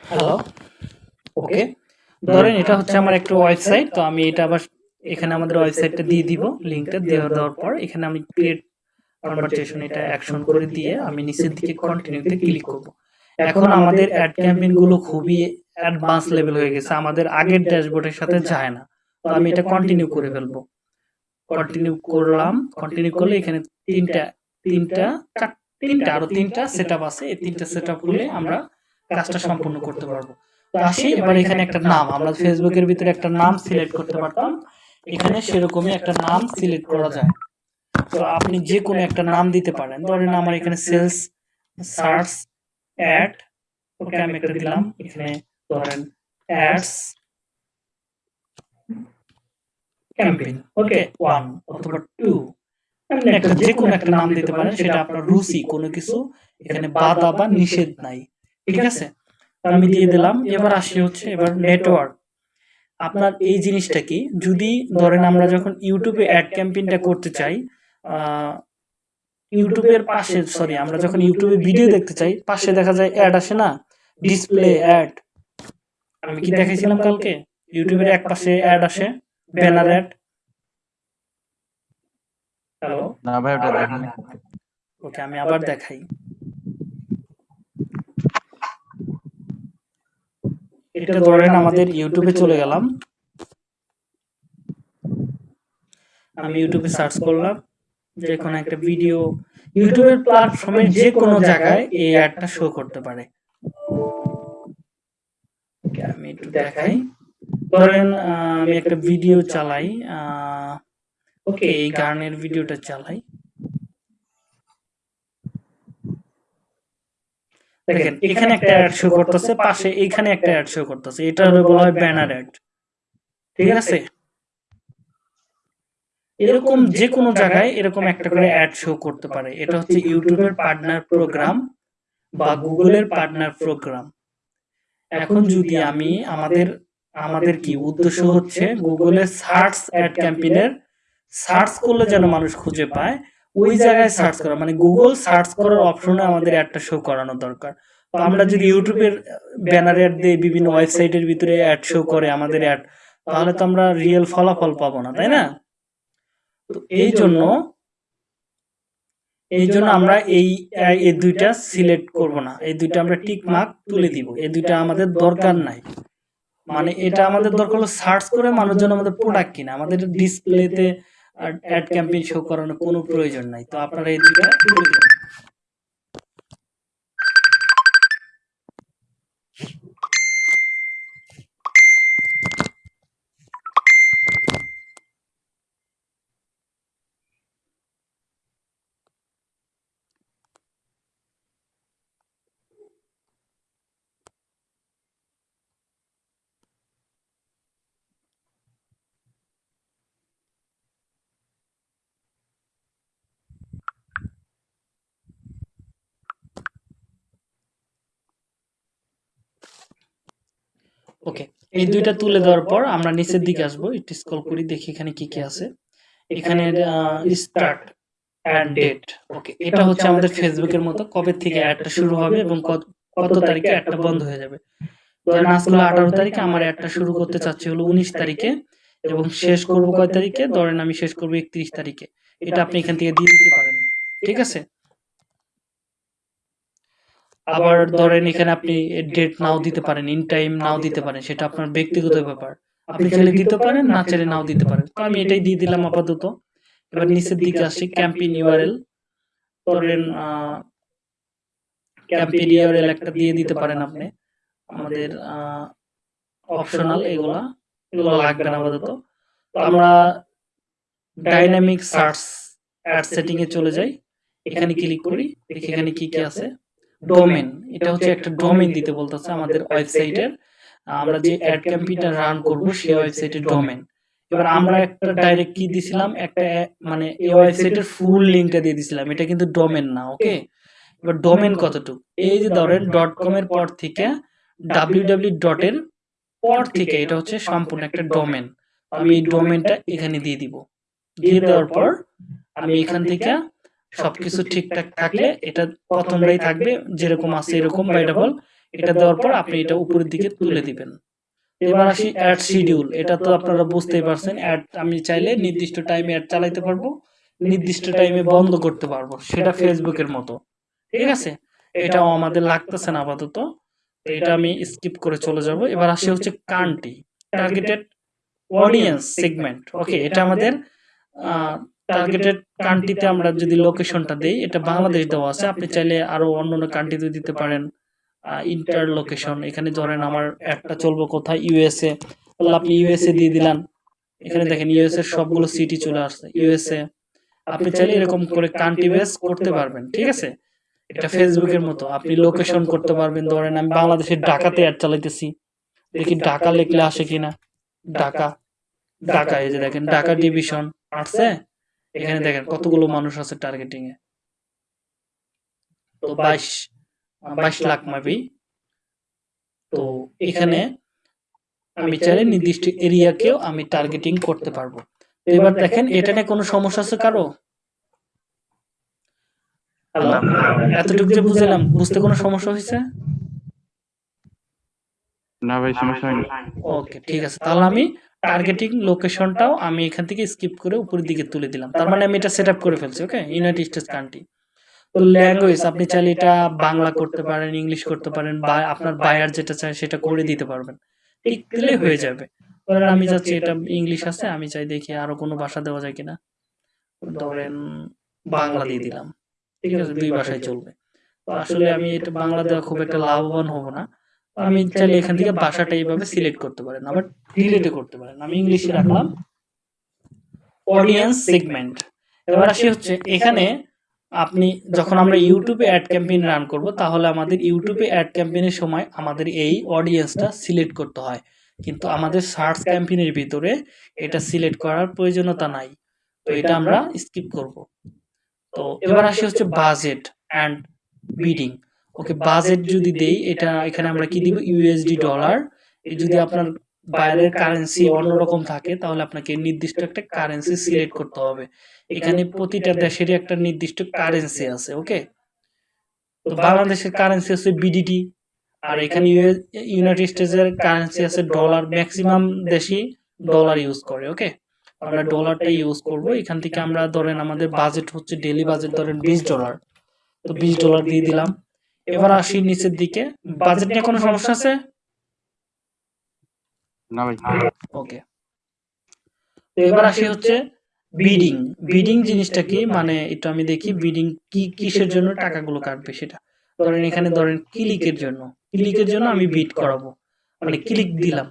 S1: হ্যালো ওকে ধরেন এটা হচ্ছে আমার একটা ওয়েবসাইট তো আমি এটা আবার এখানে আমাদের ওয়েবসাইটটা দিয়ে দিব লিংকটা দেওয়া দেওয়ার পর এখানে আমি ক্রিয়েট কনভারসেশন এটা অ্যাকশন করে দিয়ে আমি নিচের দিকে কন্টিনিউতে ক্লিক করব। এখন আমাদের অ্যাড ক্যাম্পেইনগুলো খুবই অ্যাডভান্স লেভেল হয়ে গেছে আমাদের আগের ড্যাশবোর্ডের সাথে যায় না তো আমি এটা কন্টিনিউ করে ফেলব। কন্টিনিউ করলাম কন্টিনিউ করলে এখানে তিনটা তিনটা চার- তিনটা আরও তিনটা সেটআপ আছে এই তিনটা সেটআপ হলে আমরা কাজটা সম্পূর্ণ করতে পারব। তো আসি এবার এখানে একটা নাম। আমরা ফেসবুকের ভিতরে একটা নাম সিলেক্ট করতে পারতাম। এখানে সেরকমই একটা নাম সিলেক্ট করা যায়। তো আপনি যে কোনো একটা নাম দিতে পারেন। ধরেন আমার এখানে সেলস সার্চ অ্যাড ওকে আমি একটা দিলাম। এখানে ধরেন অ্যাডস ক্যাম্পেইন ওকে ওয়ান অথবা টু আপনি একটা যে কোনো একটা নাম দিতে পারেন। সেটা আপনার রুচি কোনো কিছু। এখানে বাধা বা নিষেধ নাই। ঠিক আছে? আমি দিয়ে দিলাম। এবার আসি হচ্ছে এবার নেটওয়ার্ক আপনার এই জিনিসটা কি? যদি ধরেন আমরা যখন ইউটিউবে অ্যাড ক্যাম্পেইনটা করতে চাই আহ, ইউটিউবের পাশে সরি আমরা যখন ইউটিউবে ভিডিও দেখতে চাই পাশে দেখা যায় অ্যাড আসে না? ডিসপ্লে অ্যাড আমি কি দেখাইছিলাম কালকে? ইউটিউবের এক পাশে অ্যাড আসে ব্যানার অ্যাড হ্যালো
S2: না ভাই ওটা দেখিনি।
S1: ওকে আমি আবার দেখাই। এটা ধরেন আমাদের ইউটিউবে চলে গেলাম। আমি ইউটিউবে সার্চ করলাম যে কোনো একটা ভিডিও ইউটিউবের প্ল্যাটফর্মে যে কোনো জায়গায় এই অ্যাডটা শো করতে পারে। আমি একটু দেখাই। ধরেন আমি একটা ভিডিও চালাই ওকে এই গানের ভিডিওটা চালাই। দেখেন এখানে একটা অ্যাড শো করতেছে পাশে এখানে একটা অ্যাড শো করতেছে। এটা হলো বলা হয় ব্যানার অ্যাড ঠিক আছে? এরকম যে কোনো জায়গায় এরকম একটা করে অ্যাড শো করতে পারে। এটা হচ্ছে ইউটিউবের পার্টনার প্রোগ্রাম বা গুগলের পার্টনার প্রোগ্রাম এখন যদি আমি আমাদের আমাদের কি উদ্দেশ্য হচ্ছে গুগলে সার্চ অ্যাড ক্যাম্পেইনের সার্চ করলে যেন মানুষ খুঁজে পায়। ওই জায়গায় সার্চ করা মানে গুগল সার্চ করার অপশনে আমাদের অ্যাডটা শো করানো দরকার। তো আমরা যদি ইউটিউবের ব্যানার অ্যাড দিয়ে বিভিন্ন ওয়েবসাইটের ভিতরে অ্যাড শো করে আমাদের অ্যাড তাহলে তো আমরা রিয়েল ফলাফল পাবো না, তাই না? তো এই জন্য এই জন্য আমরা এই এই দুইটা সিলেক্ট করব না। এই দুইটা আমরা টিক মার্ক তুলে দিব। এই দুইটা আমাদের দরকার নাই। মানে এটা আমাদের দরকার হলো সার্চ করে মানুষজন আমাদের প্রোডাক্ট কিনা। আমাদের ডিসপ্লেতে অ্যাড ক্যাম্পেইন শো করানোর কোনো প্রয়োজন নাই। তো আপনারা এই দুইটা করে দিবেন। ওকে এই দুইটা তুলে দেওয়ার পর আমরা নিচের দিকে আসব। একটু স্ক্রল করি দেখি এখানে কি কি আছে। এখানে স্টার্ট অ্যাড ডেট ওকে এটা হচ্ছে আমাদের ফেসবুকের মতো কবে থেকে অ্যাডটা শুরু হবে এবং কত কত তারিখে অ্যাডটা বন্ধ হয়ে যাবে। ধরেন আজকে আঠারো তারিখে আমার অ্যাডটা শুরু করতে চাচ্ছি হলো উনিশ তারিখে এবং শেষ করব কয় তারিখে? ধরেন আমি শেষ করব একত্রিশ তারিখে। এটা আপনি এখান থেকে দিয়ে দিতে পারেন। ঠিক আছে? আবার ধরেন এখানে আপনি ডেট নাও দিতে পারেন ইন টাইম নাও দিতে পারেন সেটা আপনার ব্যক্তিগত ব্যাপার। আপনি চাইলে দিতে পারেন না চাইলে নাও দিতে পারেন। তো আমি এটাই দিয়ে দিলাম আপাতত। এবার নিচের দিকে আসি ক্যাম্পেইন ইউআরএল ধরেন ক্যাম্পেইন ইউআরএল একটা দিয়ে দিতে পারেন আপনি। আমাদের অপশনাল এগুলা এগুলো লাগবে না আপাতত। তো আমরা ডাইনামিক সার্চ অ্যাড সেটিং এ চলে যাই। এখানে ক্লিক করি দেখি এখানে কি কি আছে। ডোমেন এটা হচ্ছে একটা ডোমেন দিতে বলতেছে আমাদের ওয়েবসাইটের আমরা যে অ্যাড ক্যাম্পেইনটা রান করব সেই ওয়েবসাইটের ডোমেন এবার আমরা একটা ডাইরেক্ট কি দিছিলাম? একটা মানে এই ওয়েবসাইটের ফুল লিংকটা দিয়ে দিছিলাম। এটা কিন্তু ডোমেন না ওকে এবার ডোমেন কতটুকু? এই যে ধরেন ডট কম এর পর থেকে ডাব্লিউ ডাব্লিউ ডট এর পর থেকে এটা হচ্ছে সম্পূর্ণ একটা ডোমেন আমি এই ডোমেনটা এখানে দিয়ে দিব। দিয়ে দেওয়ার পর আমি এখান থেকে সবকিছু ঠিকঠাক থাকলে এটা প্রথমটাই থাকবে যেরকম আছে এরকম বাই ডাবল এটা দেওয়ার পর আপনি এটা উপরের দিকে তুলে দিবেন। এবার আসি অ্যাড শিডিউল এটা তো আপনারা বুঝতেই পারছেন অ্যাড আমি চাইলে নির্দিষ্ট টাইমে অ্যাড চালাইতে পারব নির্দিষ্ট টাইমে বন্ধ করতে পারব সেটা ফেসবুকের মতো। ঠিক আছে? এটাও আমাদের লাগতেছে না আপাতত। এটা আমি স্কিপ করে চলে যাব। এবার আসি হচ্ছে country targeted audience segment okay এটা আমাদের টার্গেটেড কান্ট্রিতে আমরা যদি লোকেশনটা দেই এটা বাংলাদেশ দেওয়া আছে। আপনি চাইলে আরও অন্য অন্য কান্ট্রিতে দিতে পারেন। ইন্টার লোকেশন এখানে ধরেন আমার একটা চলবো কোথায়? ইউএসএ তাহলে আপনি ইউএসএ দিয়ে দিলেন এখানে দেখেন ইউএসএ সবগুলো সিটি চলে আসছে। ইউএসএ আপনি চাইলে এরকম করে কান্ট্রি বেস করতে পারবেন ঠিক আছে? এটা ফেসবুকের মতো। আপনি লোকেশন করতে পারবেন। ধরেন আমি বাংলাদেশের ঢাকাতে অ্যাড চালাইতেছি। দেখি ঢাকা লিখলে আসে কিনা। ঢাকা ঢাকা। এই যে দেখেন ঢাকা। ডিভিশন আসছে এখানে দেখেন কতগুলো মানুষ আছে টার্গেটিং এ? তো বাইশ বাইশ লাখ মাবি তো এখানে আমি চাইলে নির্দিষ্ট এরিয়াকেও আমি টার্গেটিং করতে পারব। এবার দেখেন এটা নিয়ে কোনো সমস্যা আছে কারও? এতটুকু যে বুঝলাম বুঝতে কোনো সমস্যা হয়েছে?
S2: না ভাই সমস্যা হয়নি।
S1: ওকে ঠিক আছে। তাহলে আমি টার্গেটিং লোকেশনটাও আমি এখান থেকে স্কিপ করে উপরের দিকে তুলে দিলাম। তার মানে আমি এটা সেট করে ফেলছি ওকে ইউনাইটেড স্টেটস কান্ট্রি তো ল্যাঙ্গুয়েজ আপনি চাইলে এটা বাংলা করতে পারেন ইংলিশ করতে পারেন, বা আপনার বায়ার যেটা চায় সেটা করে দিতে পারবেন। ঠিক দিলে হয়ে যাবে। ধরেন আমি চাচ্ছি এটা ইংলিশ আছে, আমি চাই দেখি আরও কোনো ভাষা দেওয়া যায় কিনা। ধরেন বাংলা দিয়ে দিলাম। ঠিক আছে, দুই ভাষায় চলবে। তো আসলে আমি এটা বাংলা দেওয়া খুব একটা লাভবান হব না। আমি চাইলে এখান থেকে ভাষাটা এইভাবে সিলেক্ট করতে পারেন আবার ডিলেটে করতে পারেন। আমি ইংলিশে রাখলাম। অডিয়েন্স সেগমেন্ট এবার আসি হচ্ছে এখানে আপনি যখন আমরা ইউটিউবে অ্যাড ক্যাম্পেইন রান করব তাহলে আমাদের ইউটিউবে অ্যাড ক্যাম্পেইনের সময় আমাদের এই অডিয়েন্সটা সিলেক্ট করতে হয়। কিন্তু আমাদের সার্চ ক্যাম্পেইনের ভিতরে এটা সিলেক্ট করার প্রয়োজনীয়তা নাই। তো এটা আমরা স্কিপ করব। তো এবার আসি হচ্ছে budget and bidding okay budget যদি দেই এটা এখানে আমরা কি দিব? ইউএসডি ডলার যদি আপনার বাইরের কারেন্সি অন্যরকম থাকে তাহলে আপনাকে নির্দিষ্ট একটা কারেন্সি সিলেক্ট করতে হবে। এখানে প্রতিটা দেশেরই একটা নির্দিষ্ট কারেন্সি আছে ওকে তো বাংলাদেশের কারেন্সি আছে বিডিটি আর এখানে ইউনাইটেড স্টেটসের কারেন্সি আছে ডলার ম্যাক্সিমাম দেশই ডলার ইউজ করে ওকে আমরা ডলারটা ইউজ করব এখান থেকে আমরা ধরেন আমাদের বাজেট হচ্ছে ডেলি বাজেট ধরেন বিশ ডলার তো বিশ ডলার দিয়ে দিলাম। এবার আসি নিচের দিকে। বাজেট নিয়ে কোনো সমস্যা আছে?
S2: না ভাই।
S1: ওকে। তো এবার আসি হচ্ছে বিডিং বিডিং জিনিসটা কি? মানে একটু আমি দেখি বিডিং কি কিসের জন্য টাকাগুলো কাটবে সেটা। ধরেন এখানে ধরেন ক্লিকের জন্য। ক্লিকের জন্য আমি বিট করাবো। মানে ক্লিক দিলাম।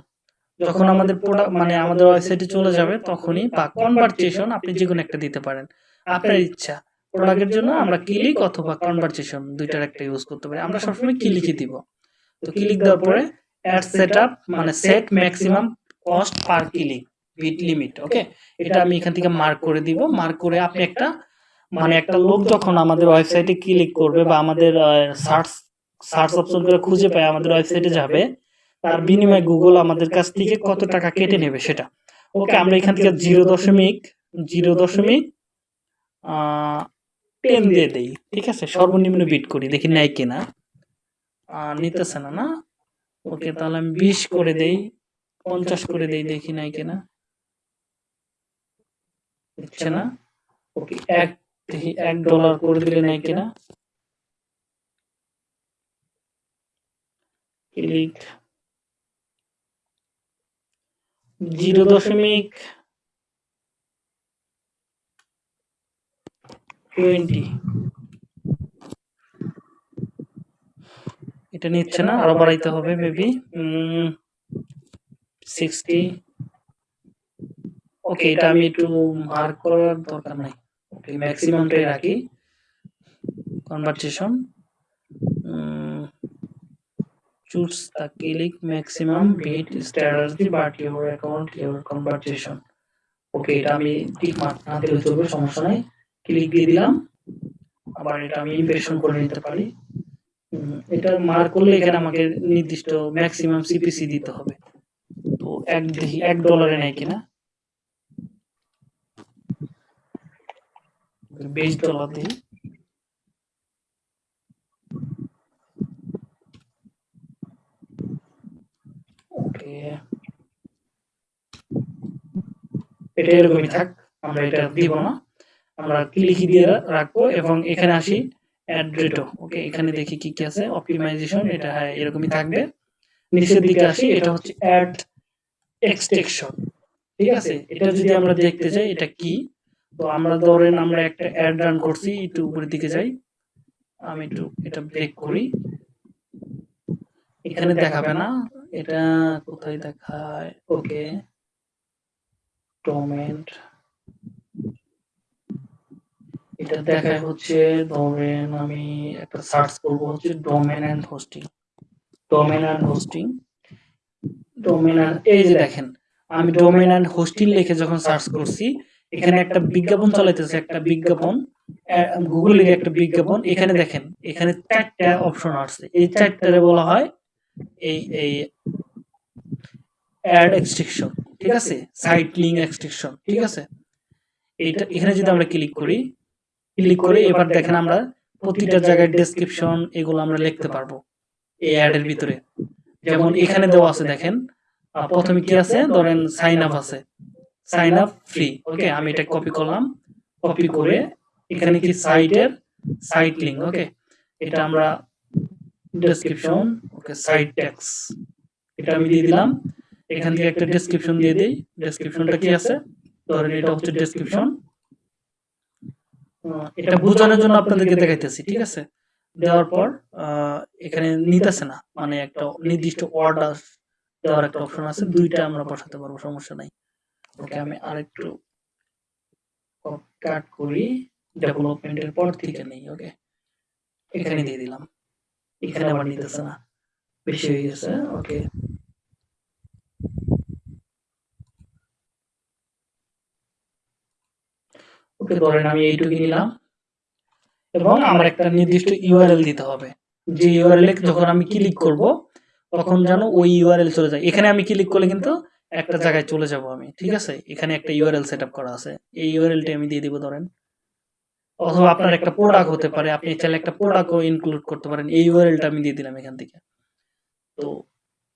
S1: যখন আমাদের প্রোডাক্ট মানে আমাদের ওয়েবসাইটে চলে যাবে তখনই বা কনভার্সেশন আপনি যে কোনো একটা দিতে পারেন। আপনার ইচ্ছা। প্রোডাক্টের জন্য আমরা ক্লিক অথবা কনভারসেশন দুইটার একটা ইউজ করতে পারি। আমরা সবসময় ক্লিকই দিব। তো ক্লিক দেওয়ার পরে অ্যাড সেটআপ মানে set maximum cost per click bid limit okay এটা আমি এখান থেকে মার্ক করে দিব। মার্ক করে আপনি একটা মানে একটা লোক যখন আমাদের ওয়েবসাইটে ক্লিক করবে বা আমাদের সার্চ সার্চ অপশন করে খুঁজে পায় আমাদের ওয়েবসাইটে যাবে। তার বিনিময়ে গুগল আমাদের কাছ থেকে কত টাকা কেটে নেবে সেটা। ওকে আমরা এখান থেকে জিরো দশমিক জিরো দশমিক টেন দিয়ে দেই। ঠিক আছে? সর্বনিম্ন বিট করি। দেখি নেয় কিনা। নিতেছে না না? ওকে তাহলে আমি বিশ করে দেই। পঞ্চাশ করে দেই। দেখি নাই কিনা। দিচ্ছে না? ওকে এক দেখি এক ডলার করে দিলে নাই কিনা। ক্লিক জিরো দশমিক টোয়েন্টি এটা নিচ্ছে না, আরও বাড়াইতে হবে মেবি সিক্সটি ওকে এটা আমি একটু মার্ক করার দরকার নাই। ওকে ম্যাক্সিমামটাই রাখি। Conversation choose the click maximum bit strategy, but your account, your conversation okay এটা আমি ঠিক মার্ক না দিলে চলবে, সমস্যা নাই। ক্লিক দিয়ে দিলাম। আবার এটা আমি ইমপ্রেশন করে নিতে পারি। এটা মার্ক করলে এখানে আমাকে নির্দিষ্ট ম্যাক্সিমাম সিপিসি দিতে হবে। তো এক দেখি, এক ডলারে নেয় কিনা? বিশ ডলার দিই। এটা এরকমই থাক, আমরা এটা দিব না। আমরা ক্লিকি দিয়ে রাখব এবং এখানে আসি অ্যাড রেটো ওকে এখানে দেখি কি কি আছে। অপটিমাইজেশন এটা হ্যাঁ এরকমই থাকবে। নিচের দিকে আসি, এটা হচ্ছে অ্যাড এক্সটেকশন ঠিক আছে? এটা যদি আমরা দেখতে চাই এটা কি? তো আমরা ধরেন আমরা একটা অ্যাড রান করছি, একটু উপরের দিকে যাই। আমি একটু এটা ব্রেক করি। এখানে দেখাবে না। এটা কোথায় দেখায়? ওকে টমেন্ট এটা দেখায় হচ্ছে ধরেন আমি একটা সার্চ করব হচ্ছে domain and hosting domain and hosting domain এই যে দেখেন, আমি ডোমেন এন্ড হোস্টিং লিখে যখন সার্চ করছি, এখানে একটা বিজ্ঞাপন চালাইতেছে, একটা বিজ্ঞাপন। গুগলের একটা বিজ্ঞাপন। এখানে দেখেন, এখানে চারটা অপশন আসছে। এই চারটারে বলা হয় এই এই অ্যাড এক্সট্রিকশন ঠিক আছে? সাইট লিঙ্ক এক্সট্রিকশন ঠিক আছে? এইটা, এখানে যদি আমরা ক্লিক করি ক্লিক করে এবার দেখেন আমরা প্রতিটা জায়গায় ডেসক্রিপশন এগুলো আমরা লিখতে পারব এই অ্যাড এর ভিতরে। যেমন এখানে দেওয়া আছে দেখেন প্রথমে কি আছে? ধরেন সাইন আপ আছে। সাইন আপ ফ্রি ওকে আমি এটা কপি করলাম কপি করে এখানে কি সাইটের সাইট লিঙ্ক ওকে এটা আমরা ডেসক্রিপশন ওকে সাইট ট্যাক্স এটা আমি দিয়ে দিলাম। এখান থেকে একটা ডেসক্রিপশন দিয়ে দিই। ডেসক্রিপশনটা কি আছে? ধরেন এটা হচ্ছে ডেসক্রিপশন এটা বোঝানোর জন্য আপনাদেরকে দেখাইতেছি ঠিক আছে? দেওয়ার পর এখানে নিতেছে না। মানে একটা নির্দিষ্ট অর্ডার দেওয়ার একটা অপশন আছে। দুইটা আমরা বসাতে পারব সমস্যা নাই। ওকে আমি আরেকটু কাট করি। ডেভেলপমেন্টের পর থেকে নেই ওকে? এখানে দিয়ে দিলাম। এখানে আবার নিতেছে না। বেশি হয়ে গেছে ওকে? ওকে ধরেন আমি এইটুকু নিলাম। এবং আমার একটা নির্দিষ্ট ইউআরএল দিতে হবে। যে ইউআরএল যখন আমি ক্লিক করব, তখন যেন ওই ইউআরএল চলে যায়। এখানে আমি ক্লিক করলে কিন্তু একটা জায়গায় চলে যাব আমি, ঠিক আছে? এখানে একটা ইউআরএল সেট করা আছে। এই ইউআরএলটি আমি দিয়ে দিব ধরেন। অথবা আপনার একটা প্রোডাক্ট হতে পারে। আপনি চাইলে একটা প্রোডাক্টও ইনক্লুড করতে পারেন। এই ইউআরএলটা আমি দিয়ে দিলাম এখান থেকে। তো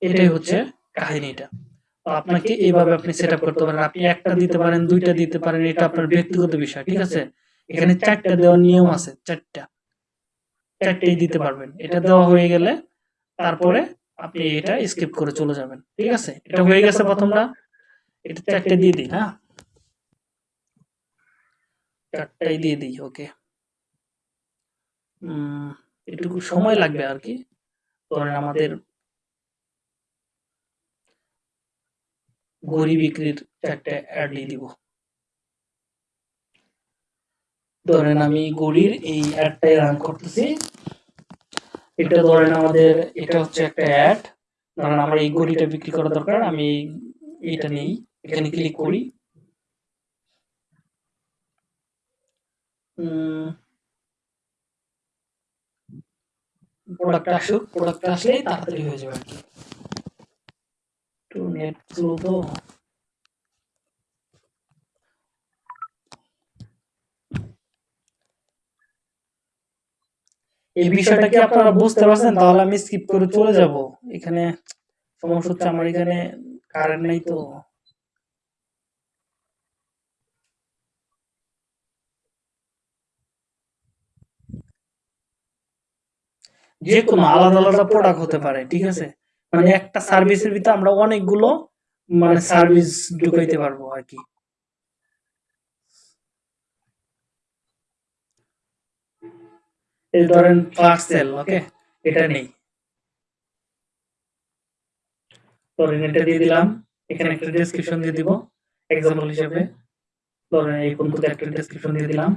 S1: এটাই হচ্ছে কাহিনীটা। তো আপনাকে এইভাবে আপনি সেট আপ করতে পারেন। আপনি একটা দিতে পারেন, দুইটা দিতে পারেন, এটা আপনার ব্যক্তিগত বিষয়, ঠিক আছে? এখানে চারটা দেওয়ার নিয়ম আছে, চারটা। চারটেই দিতে পারবেন। এটা দেওয়া হয়ে গেলে তারপরে আপনি এটা স্কিপ করে চলে যাবেন, ঠিক আছে? এটা হয়ে গেছে প্রথমটা। এটা চারটে দিয়ে দিই হ্যাঁ? চারটাই দিয়ে দিই, ওকে। একটু সময় লাগবে আর কি। ধরেন আমাদের গড়ি বিক্রির চারটে অ্যাড দিয়ে দিব। ধরেন আমি গড়ির এই অ্যাডটাই রান করতেছি। এটা ধরেন আমাদের, এটা হচ্ছে একটা অ্যাড ধরেন আমার এই গড়িটা বিক্রি করা দরকার, আমি এটা নেই, এখানে ক্লিক করি। প্রোডাক্ট আসুক প্রোডাক্ট আসলেই তাড়াতাড়ি হয়ে যাবে আর কি। এই বিষয়টা কি আপনারা বুঝতে পারছেন? তাহলে আমি স্কিপ করে চলে যাব। এখানে সমস্যা হচ্ছে আমার এখানে কারেন্ট নাই তো। যে কোনো আলাদা আলাদা প্রোডাক্ট হতে পারে, ঠিক আছে? মানে একটা সার্ভিসের ভিতরে আমরা অনেকগুলো মানে সার্ভিস ঢুকাইতে পারব আর কি। ধরেন পার্সেল ওকে এটা নেই। ধরেন এটা দিয়ে দিলাম, এখানে একটা ডেসক্রিপশন দিয়ে দিব এক্সাম্পল হিসেবে। ধরেন এই পর্যন্ত একটা ডেসক্রিপশন দিয়ে দিলাম।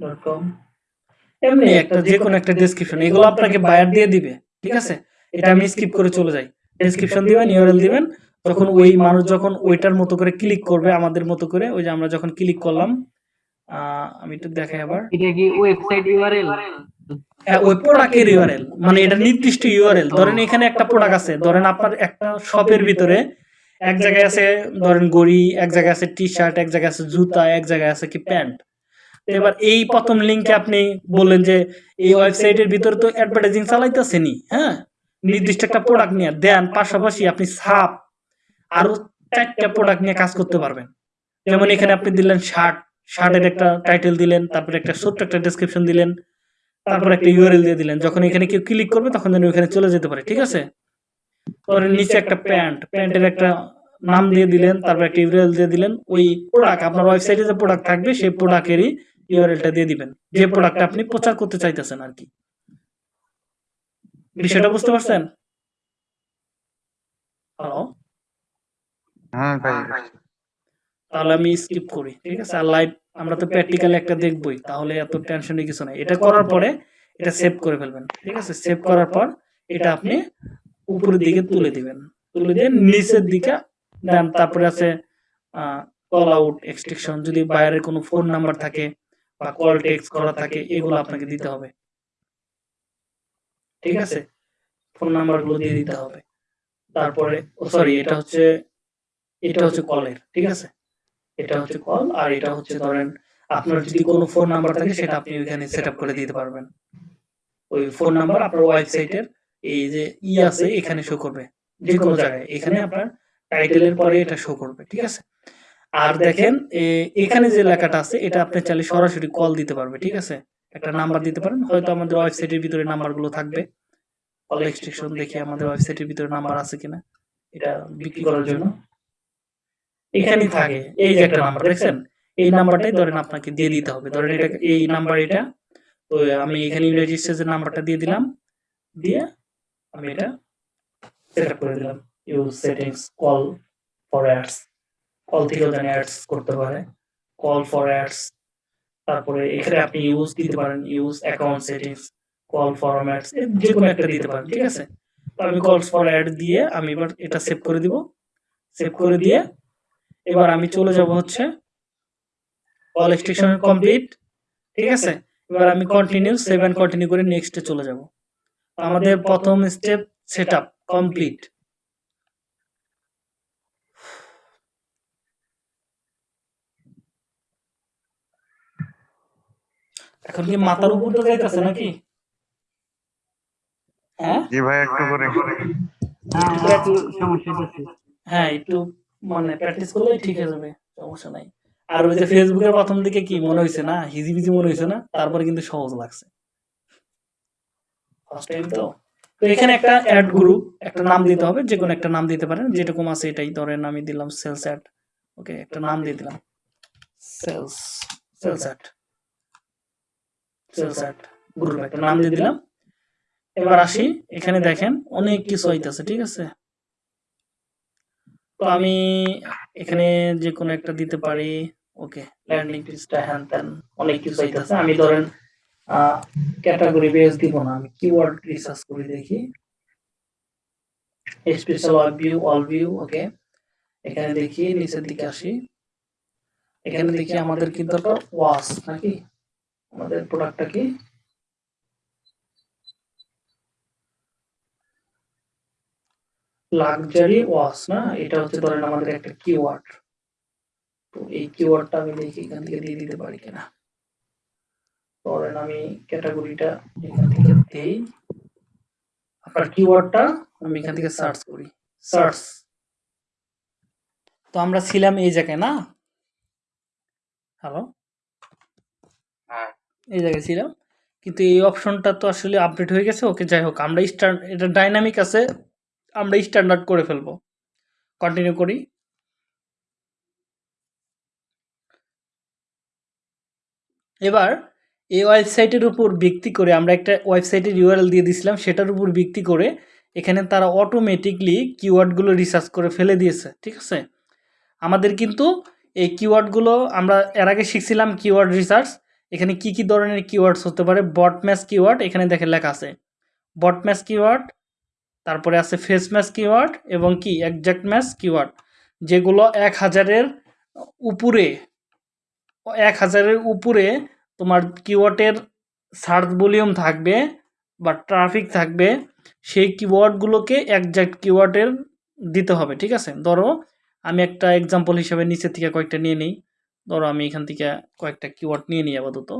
S1: ডট কম এমনি একটা যে কোনো একটা ডেসক্রিপশন এগুলো আপনাকে বায়ার দিয়ে দিবে ঠিক আছে? এটা আমি স্কিপ করে চলে যাই। ডেসক্রিপশন দিবেন ইউআরএল দিবেন তখন ওই মানুষ যখন ওইটার মতো করে ক্লিক করবে আমাদের মতো করে ওই যে আমরা যখন ক্লিক করলাম আহ, আমি একটু দেখাই আবার।
S3: এটা কি ওয়েবসাইট ইউআরএল
S1: হ্যাঁ, ওই প্রোডাক্টের ইউআরএল মানে এটা নির্দিষ্ট ইউআরএল ধরেন এখানে একটা প্রোডাক্ট আছে ধরেন আপনার একটা শপের ভিতরে এক জায়গায় আছে ধরেন গড়ি এক জায়গায় আছে টি শার্ট এক জায়গায় আছে জুতা এক জায়গায় আছে কি প্যান্ট। এবার এই প্রথম লিঙ্কে আপনি বললেন যে এই ওয়েবসাইটের ভিতরে তো অ্যাডভার্টাইজিং চালাইতেছেনি হ্যাঁ? নির্দিষ্ট একটা প্রোডাক্ট নিয়ে দেন, পাশাপাশি আপনি সাপ আরও চারটা প্রোডাক্ট নিয়ে কাজ করতে পারবেন। যেমন এখানে আপনি দিলেন শার্ট শার্টের একটা টাইটেল দিলেন, তারপরে একটা ছোট্ট একটা ডেসক্রিপশন দিলেন, তারপর একটা ইউআরএল দিয়ে দিলেন। যখন এখানে কেউ ক্লিক করবে, তখন যেন ওখানে চলে যেতে পারে, ঠিক আছে? তারপরে নিচে একটা প্যান্ট প্যান্টের একটা নাম দিয়ে দিলেন, তারপর একটা ইউআরএল দিয়ে দিলেন। ওই প্রোডাক্ট আপনার ওয়েবসাইটে যে প্রোডাক্ট থাকবে, সেই প্রোডাক্টেরই ইউআরএলটা দিয়ে দিবেন। যে প্রোডাক্টটা আপনি প্রচার করতে চাইতেছেন আর কি। বিষয়টা বুঝতে পারছেন? হ্যালো
S2: হ্যাঁ ভাই।
S1: তাহলে আমি স্কিপ করি ঠিক আছে? আর লাইভ আমরা তো প্র্যাকটিক্যালি একটা দেখবই তাহলে এত টেনশনের কিছু নাই। এটা করার পরে এটা সেভ করে ফেলবেন ঠিক আছে? সেভ করার পর এটা আপনি উপরের দিকে তুলে দিবেন। তুলে দিয়ে নিচের দিকে দেন তারপরে আছে কল আউট এক্সট্রিকশন যদি বাইরের কোনো ফোন নাম্বার থাকে বা কল টেক্সট করা থাকে, এগুলো আপনাকে দিতে হবে। ঠিক আছে? ফোন নাম্বারগুলো দিয়ে দিতে হবে। তারপরে সরি এটা হচ্ছে এটা হচ্ছে কলের, ঠিক আছে? এটা হচ্ছে কল, আর এটা হচ্ছে ধরেন, আপনার যদি কোনো ফোন নাম্বার থাকে, সেটা আপনি ওইখানে সেট করে দিতে পারবেন। ওই ফোন নাম্বার আপনার ওয়েবসাইটের এই যে ই আছে, এখানে শো করবে। যে কোনো জায়গায়। এখানে আপনার টাইটেলের পরে এটা শো করবে, ঠিক আছে? আর দেখেন এখানে যে লেখাটা আছে এটা আপনি চাইলে সরাসরি কল দিতে পারবে ঠিক আছে? একটা নাম্বার দিতে পারেন হয়তো আমাদের ওয়েবসাইটের ভিতরে নাম্বারগুলো থাকবে। কল এক্সটেনশন দেখি আমাদের ওয়েবসাইটের ভিতরে নাম্বার আছে কিনা। এটা বিক্রি করার জন্য। এখানেই থাকে এই যে একটা নাম্বার দেখছেন? এই নাম্বারটাই ধরেন আপনাকে দিয়ে দিতে হবে। ধরেন এটা এই নাম্বার এটা তো আমি এখানে রেজিস্ট্রেশন নাম্বারটা দিয়ে দিলাম দিয়ে আমি এটা সেট করে দিলাম। Use settings call for ads call থেকেও জানি অ্যাডস করতে পারে কল ফর অ্যাডস তারপরে এখানে আপনি ইউজ দিতে পারেন use account settings call for ads যে কোনো একটা দিতে পারেন, ঠিক আছে? তো আমি কল ফর অ্যাড দিয়ে আমি এবার এটা সেভ করে দিব সেভ করে দিয়ে এবার আমি চলে যাব হচ্ছে কল স্টেশন কমপ্লিট ঠিক আছে? এবার আমি কন্টিনিউ সেভ কন্টিনিউ করে নেক্সটে চলে যাব। আমাদের প্রথম স্টেপ সেট আপ কমপ্লিট এখন কি মাথার উপর তো যাইতেছে নাকি? হ্যাঁ?
S2: জি ভাই একটু করে।
S3: হ্যাঁ এটা একটু সমস্যা হচ্ছে
S1: হ্যাঁ একটু মানে প্র্যাকটিস করলেই ঠিক হয়ে যাবে সমস্যা নাই। আর ওই যে ফেসবুকের প্রথম দিকে কি মনে হয়েছে না? হিজিবিজি মনে হয়েছে না? তারপরে কিন্তু সহজ লাগছে। ফার্স্ট টাইম তো। তো এখানে একটা অ্যাড গ্রুপ একটা নাম দিতে হবে যে কোনো একটা নাম দিতে পারেন যেরকম আছে এটাই। ধরেন আমি দিলাম সেলস অ্যাড ওকে একটা নাম দিয়ে দিলাম। সেলস সেলস অ্যাড একটা নাম দিয়ে দিলাম। এবার আসি এখানে দেখেন অনেক কিছু হইতাছে ঠিক আছে? তো আমি এখানে যে কোনো একটা দিতে পারি। ওকে ল্যান্ডিং পেজটা হ্যান ত্যান অনেক কিছু হইতাছে আমি ধরেন ক্যাটাগরি বেস দিব না আমি কিওয়ার্ড রিসার্চ করে দেখি। Special all view all view okay. এখানে দেখি নিচের দিকে আসি। এখানে দেখি আমাদের কি দরকার? ওয়াশ নাকি? আমাদের প্রোডাক্টটা কি? লাক্সারি ওয়াশ না? এটা হচ্ছে ধরেন আমাদের একটা কিওয়ার্ড তো এই কিওয়ার্ডটা আমি দেখি, এখান থেকে দিয়ে দিতে পারি কিনা। ধরেন আমি ক্যাটাগরিটা এখান থেকে দেই। আপনার কিওয়ার্ডটা আমি এখান থেকে সার্চ করি। সার্চ তো আমরা ছিলাম এই জায়গায়, না? হ্যালো
S2: হ্যাঁ।
S1: এই জায়গায় ছিলাম। কিন্তু এই অপশনটা তো আসলে আপডেট হয়ে গেছে, ওকে যাই হোক, আমরা স্টার এটা ডাইনামিক আছে, আমরা স্ট্যান্ডার্ড করে ফেলব। কন্টিনিউ করি। এবার, এই ওয়েবসাইটের উপর ভিত্তি করে আমরা একটা ওয়েবসাইটের ইউআরএল দিয়ে দিয়েছিলাম সেটার উপর ভিত্তি করে এখানে তারা অটোমেটিকলি কিওয়ার্ডগুলো রিসার্চ করে ফেলে দিয়েছে, ঠিক আছে? আমাদের কিন্তু এই কিওয়ার্ডগুলো আমরা এর আগে শিখছিলাম কিওয়ার্ড রিসার্চ এখানে কি কি ধরনের কিওয়ার্ডস হতে পারে? বট ম্যাচ কিওয়ার্ড এখানে দেখে লেখা আছে। বট ম্যাচ কিওয়ার্ড তারপরে আছে ফেস ম্যাচ কিওয়ার্ড এবং কি? একজ্যাক্ট ম্যাচ কিওয়ার্ড যেগুলো এক হাজারের উপরে, এক হাজারের উপরে তোমার কিওয়ার্ডের সার্চ ভলিউম থাকবে বা ট্রাফিক থাকবে, সেই কিওয়ার্ডগুলোকে একজ্যাক্ট কিওয়ার্ডের দিতে হবে, ঠিক আছে? ধরো, আমি একটা এক্সাম্পল হিসেবে নিচের থেকে কয়েকটা নিয়ে নিই। ধরো আমি এখান থেকে কয়েকটা কিওয়ার্ড নিয়ে নিই আপাতত।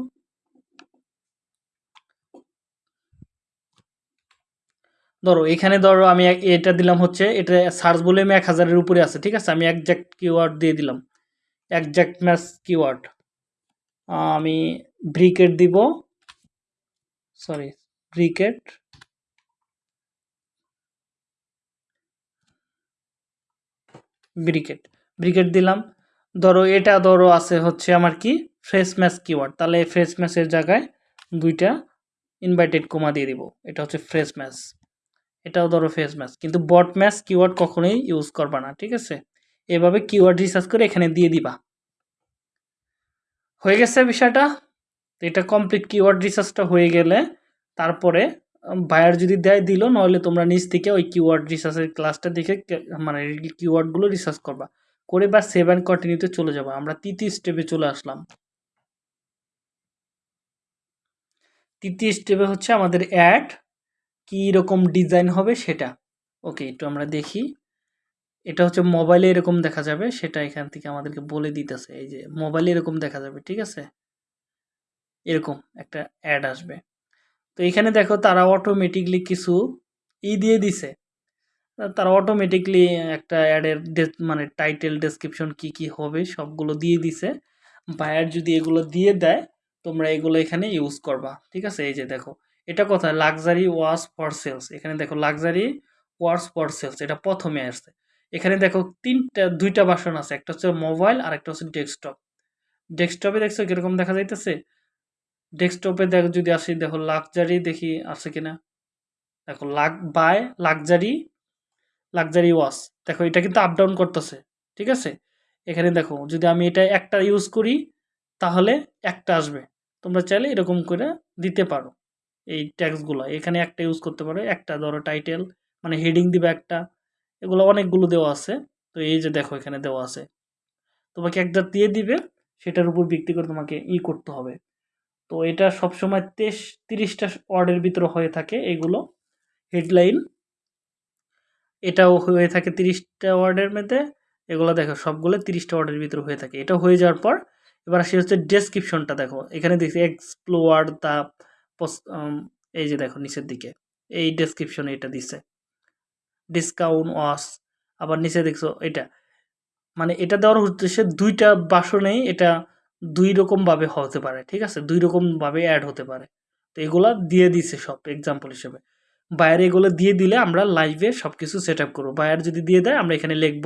S1: ধরো এখানে ধরো আমি এটা দিলাম হচ্ছে, এটা সার্চ ভলিউম এক হাজারের উপরে আছে, ঠিক আছে? আমি একজ্যাক্ট কিওয়ার্ড দিয়ে দিলাম। একজ্যাক্ট ম্যাচ কিওয়ার্ড আমি ব্রিকেট দিব। Sorry bracket. ব্রিকেট। ব্রিকেট দিলাম। ধরো এটা ধরো আছে হচ্ছে আমার কি ফ্রেশ ম্যাচ কিওয়ার্ড তাহলে ফ্রেশ ম্যাচের জায়গায় দুইটা ইনভাইটেড কমা দিয়ে দিব। এটা হচ্ছে ফ্রেশ ম্যাচ এটাও ধরো ফ্রেশ ম্যাচ কিন্তু বট ম্যাচ কিওয়ার্ড কখনোই ইউজ করবা না, ঠিক আছে? এভাবে কিওয়ার্ড রিসার্চ করে এখানে দিয়ে দিবা। হয়ে গেছে বিষয়টা? এটা কমপ্লিট কিওয়ার্ড রিসার্চটা হয়ে গেলে তারপরে বায়ার যদি দেয় দিল, নইলে তোমরা নিজ থেকে ওই কিওয়ার্ড রিসার্চের ক্লাসটা দেখে মানে কিওয়ার্ডগুলো রিসার্চ করবা। করে বা সেভ অ্যান্ড কন্টিনিউতে চলে যাবা। আমরা তৃতীয় স্টেপে চলে আসলাম। তৃতীয় স্টেপে হচ্ছে আমাদের অ্যাড কী রকম ডিজাইন হবে সেটা। ওকে একটু আমরা দেখি। এটা হচ্ছে মোবাইলে এরকম দেখা যাবে, সেটা এখান থেকে আমাদেরকে বলে দিতেছে। এই যে মোবাইলে এরকম দেখা যাবে, ঠিক আছে? এরকম একটা অ্যাড আসবে। তো এখানে দেখো তারা অটোমেটিকলি কিছু ই দিয়ে দিছে। তারা অটোমেটিকলি একটা অ্যাডের মানে টাইটেল ডেসক্রিপশন কি কি হবে, সবগুলো দিয়ে দিছে। বায়ার যদি এগুলো দিয়ে দেয়, তোমরা এগুলো এখানে ইউজ করবা। ঠিক আছে? এই যে দেখো, এটা কোথায়? লাক্সারি ওয়াশ ফর সেলস এখানে দেখো লাক্সারি ওয়াশ ফর সেলস এটা প্রথমে আসছে। এখানে দেখো, তিনটা, দুইটা বাসন আছে। একটা হচ্ছে মোবাইল আর একটা হচ্ছে ডেস্কটপ ডেস্কটপে দেখছ, কীরকম দেখা যাইতেছে? ডেস্কটপে দেখো, যদি আসি, দেখো লাক্সারি দেখি আছে কিনা? দেখো luck buy luxury luxury watch দেখো, এটা কিন্তু আপ ডাউন করতেছে, ঠিক আছে? এখানে দেখো, যদি আমি এটা একটা ইউজ করি, তাহলে একটা আসবে। তোমরা চাইলে এরকম করে দিতে পারো, এই ট্যাক্সগুলো এখানে একটা ইউজ করতে পারো, একটা ধরো টাইটেল মানে হেডিং দিবে একটা। এগুলো অনেকগুলো দেওয়া আছে, তো এই যে দেখো, এখানে দেওয়া আছে। তোমাকে একটা দিয়ে দিবে, সেটার উপর ভিত্তি করে তোমাকে ই করতে হবে। তো এটা সবসময় তেইশ, তিরিশটা ওয়ার্ডের ভিতরে হয়ে থাকে, এগুলো। হেডলাইন এটাও হয়ে থাকে তিরিশটা ওয়ার্ডের মধ্যে। এগুলো দেখো, সবগুলো তিরিশটা ওয়ার্ডের ভিতরে হয়ে থাকে। এটা হয়ে যাওয়ার পর, এবার আসি হচ্ছে ডেসক্রিপশনটা দেখো। এখানে দেখছি এক্সপ্লোয়ার দ্য এই যে দেখো নিচের দিকে, এই ডেসক্রিপশনে এটা দিছে। ডিসকাউন্ট ওয়াস আবার নিচে দেখছ এটা। মানে এটা দেওয়ার উদ্দেশ্যে দুইটা বাসনেই এটা দুই রকমভাবে হতে পারে, ঠিক আছে? দুই রকমভাবে অ্যাড হতে পারে। তো এগুলা দিয়ে দিছে সব এক্সাম্পল হিসেবে। বাইরে এগুলো দিয়ে দিলে আমরা লাইভে সব কিছু সেট আপ করব। বায়ার যদি দিয়ে দেয়, আমরা এখানে লিখব।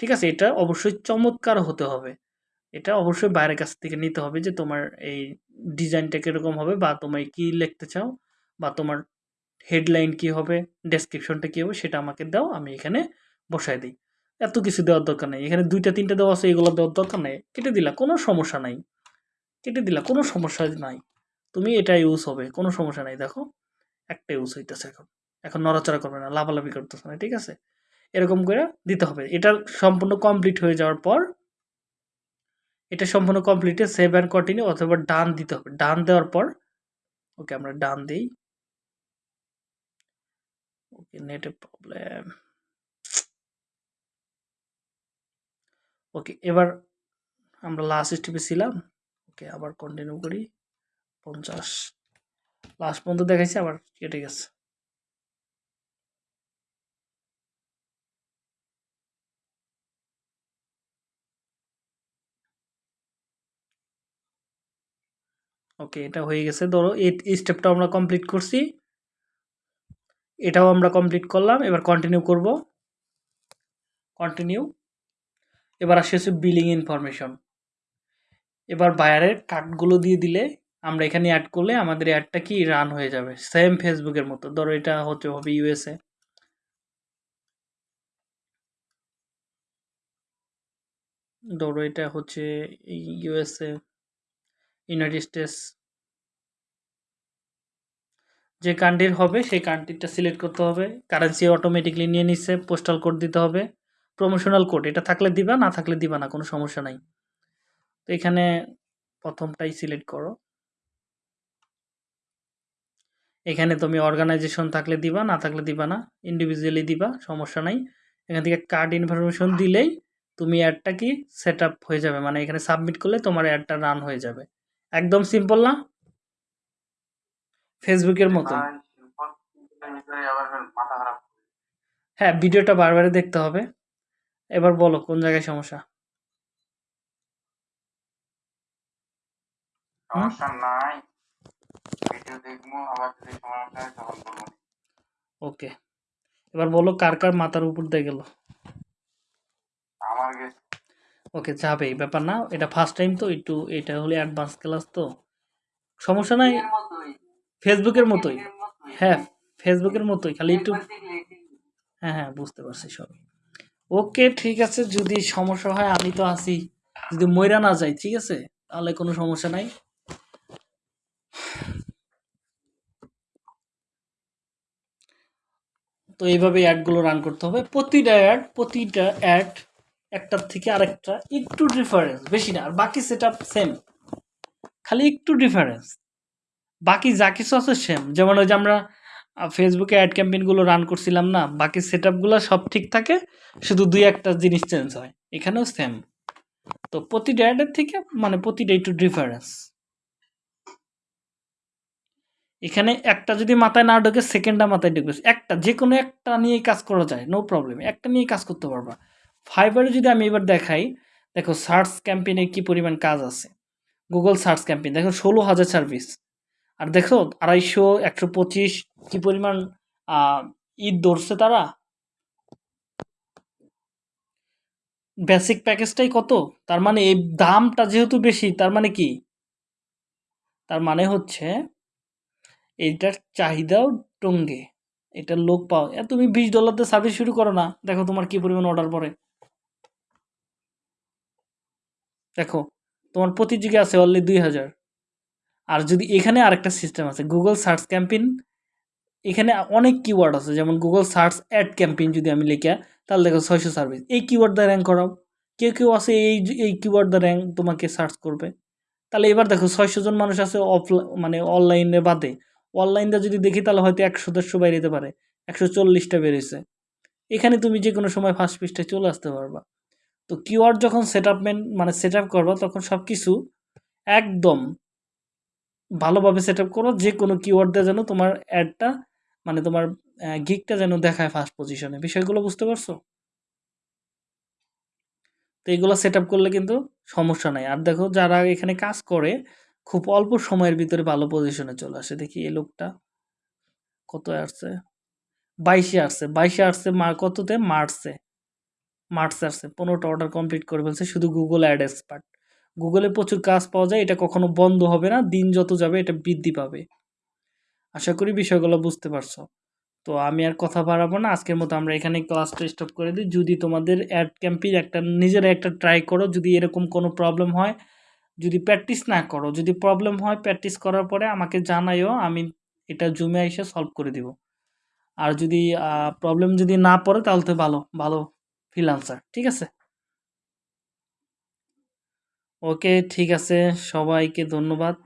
S1: ঠিক আছে? এটা অবশ্যই চমৎকার হতে হবে। এটা অবশ্যই বাইরের কাছ থেকে নিতে হবে যে তোমার এই ডিজাইনটা কীরকম হবে বা তোমায় কি লিখতে চাও বা তোমার হেডলাইন কী হবে ডেসক্রিপশনটা কী হবে সেটা আমাকে দাও, আমি এখানে বসায় দিই। এত কিছু দেওয়ার দরকার নেই। এখানে দুইটা, তিনটা দেওয়া আছে, এগুলো দেওয়ার দরকার নেই। কেটে দিলা, কোনো সমস্যা নাই। কেটে দিলা, কোনো সমস্যা নাই। তুমি এটা ইউজ হবে, কোনো সমস্যা নাই। দেখো একটা ইউজ হইতেছে এখন। এখন নড়াচড়া করবে না, লাফালাফি করতেছে না, ঠিক আছে? এরকম করে দিতে হবে। এটা সম্পূর্ণ কমপ্লিট হয়ে যাওয়ার পর এটা সম্পূর্ণ কমপ্লিটে সেভ অ্যান্ড কন্টিনিউ অথবা ডান দিতে হবে। ডান দেওয়ার পর ওকে আমরা ডান দিই। ওকে নেটে প্রবলেম ওকে এবার আমরা লাস্ট স্টেপে ছিলাম। ওকে আবার কন্টিনিউ করি। পঞ্চাশ। লাস্ট পর্যন্ত দেখাইছি, আবার কেটে গেছে। ওকে এটা হয়ে গেছে। ধরো, এই স্টেপটা আমরা কমপ্লিট করছি। এটাও আমরা কমপ্লিট করলাম, এবার কন্টিনিউ করব। কন্টিনিউ এবার আসে হচ্ছে বিলিং ইনফরমেশন এবার বায়ারের কার্ডগুলো দিয়ে দিলে আমরা এখানে অ্যাড করলে আমাদের অ্যাডটা কি রান হয়ে যাবে। সেম ফেসবুকের মতো। ধরো এটা হচ্ছে হবে ইউএসএ ধরো এটা হচ্ছে ইউএসএ ইউনাইটেড স্টেটস যে কান্ট্রির হবে, সেই কান্ট্রিটা সিলেক্ট করতে হবে। কারেন্সি অটোমেটিকলি নিয়ে নিচ্ছে পোস্টাল কোড দিতে হবে। প্রমোশনাল কোড এটা থাকলে দিবা, না থাকলে দিবা না, কোনো সমস্যা নাই। তো এখানে প্রথমটাই সিলেক্ট করো। এখানে তুমি অর্গানাইজেশন থাকলে দিবা না থাকলে দিবা না। ইন্ডিভিজুয়ালি দিবা সমস্যা নাই। এখান থেকে কার্ড ইনফরমেশন দিলেই তুমি অ্যাডটা কি সেট হয়ে যাবে। মানে এখানে সাবমিট করলে তোমার অ্যাডটা রান হয়ে যাবে। একদম সিম্পল না? ফেসবুকের মতো হ্যাঁ ভিডিওটা বারবার দেখতে হবে। এবার বলো কোন জায়গায় সমস্যা?
S2: সমস্যা দেখব আবার যদি সমস্যা হয় তখন বলব
S1: ওকে। এবার বলো কার কার মাথার উপর দিয়ে গেল?
S2: আমার গেছে
S1: ওকে যাবে ব্যাপার না। এটা ফার্স্ট টাইম তো একটু এটা হলে অ্যাডভান্স ক্লাস তো। সমস্যা নাই ফেসবুকের মতোই। হ্যাঁ ফেসবুকের মতোই খালি একটু হ্যাঁ হ্যাঁ বুঝতে পারছি সব। ওকে ঠিক আছে যদি সমস্যা হয় আমি তো আছি। যদি ময়রা না যাই ঠিক আছে? তাহলে কোনো সমস্যা নাই। তো এইভাবে অ্যাডগুলো রান করতে হবে। প্রতিটা অ্যাড প্রতিটা অ্যাড একটার থেকে আরেকটা একটু ডিফারেন্স বেশি না, আর বাকি সেট সেম খালি একটু ডিফারেন্স বাকি যা কিছু আছে সেম যেমন ওই যে আমরা ফেসবুকে অ্যাড ক্যাম্পেইনগুলো রান করছিলাম না, বাকি সেট সব ঠিক থাকে, শুধু দুই একটা জিনিস চেঞ্জ হয়। এখানেও সেম তো প্রতিটা অ্যাডের থেকে মানে প্রতিটা একটু ডিফারেন্স এখানে একটা যদি মাথায় না ঢোকে সেকেন্ডটা মাথায় ঢুকবে। একটা যে কোনো একটা নিয়ে কাজ করা যায় নো প্রবলেম একটা নিয়ে কাজ করতে পারবা। ফাইবারে যদি আমি এবার দেখাই, দেখো সার্চ ক্যাম্পেইনে কি পরিমাণ কাজ আছে। গুগল সার্চ ক্যাম্পেইন দেখো ষোলো হাজার সার্ভিস আর দেখো আড়াইশো, একশো পঁচিশ, কি পরিমাণ ঈদ ধরছে তারা? বেসিক প্যাকেজটাই কত? তার মানে এই দামটা যেহেতু বেশি, তার মানে কি? তার মানে হচ্ছে এইটার চাহিদাও টঙ্গে। এটার লোক পাও তুমি বিশ ডলারতে সার্ভিস শুরু করো না। দেখো তোমার কি পরিমাণ অর্ডার পড়ে। দেখো, তোমার প্রতি যুগে আছে অনলি দুই হাজার। আর যদি এখানে আরেকটা সিস্টেম আছে গুগল সার্চ ক্যাম্পেইন এখানে অনেক কিওয়ার্ড আছে। যেমন গুগল সার্চ অ্যাড ক্যাম্পেইন যদি আমি লিখা, তাহলে দেখো ছয়শো সার্ভিস এই কিওয়ার্ড দ্বারা র্যাঙ্ক করাও। কেউ কেউ আছে এই এই কিওয়ার্ড দ্বারা র্যাঙ্ক তোমাকে সার্চ করবে। তাহলে এবার দেখো ছয়শো জন মানুষ আছে অফ মানে অনলাইনে বাদে। অনলাইনটা যদি দেখি তাহলে হয়তো একশো দেড়শো বেরিয়ে পারে, একশো চল্লিশটা বেরিয়েছে। এখানে তুমি যে কোনো সময় ফার্স্ট পৃষ্ঠায় চলে আসতে পারবা। তো কিওয়ার্ড যখন সেট মানে সেট আপ করবা, তখন সব কিছু একদম ভালোভাবে সেট আপ করো যে কোনো কিওয়ার্ড যেন তোমার অ্যাডটা মানে তোমার গিকটা যেন দেখায় ফার্স্ট পজিশনে বিষয়গুলো বুঝতে পারছ? তো এগুলো সেট আপ করলে কিন্তু সমস্যা নাই। আর দেখো যারা এখানে কাজ করে খুব অল্প সময়ের ভিতরে ভালো পজিশনে চলে আসে। দেখি এই লোকটা কত আসছে? বাইশে আসছে। বাইশে আসছে মার কততে? মার্চে। মার্চে আসছে। পনেরোটা অর্ডার কমপ্লিট করে ফেলছে শুধু গুগল অ্যাড এক্সপার্ট গুগলে প্রচুর কাজ পাওয়া যায়, এটা কখনো বন্ধ হবে না, দিন যত যাবে এটা বৃদ্ধি পাবে। আশা করি বিষয়গুলো বুঝতে পারছ। তো আমি আর কথা বাড়াবো না, আজকের মতো আমরা এখানে ক্লাসটা স্টপ করে দিই। যদি তোমাদের অ্যাড ক্যাম্পের একটা, নিজের একটা ট্রাই করো, যদি এরকম কোনো প্রবলেম হয় যদি প্র্যাকটিস না করো, যদি প্রবলেম হয় প্র্যাকটিস করার পরে আমাকে জানাইও, আমি এটা জুমে এসে সলভ করে দিব। আর যদি প্রবলেম যদি না পড়ে তাহলে তো ভালো ভালো ফ্রিল্যান্সার ঠিক আছে? ওকে ঠিক আছে, সবাইকে ধন্যবাদ।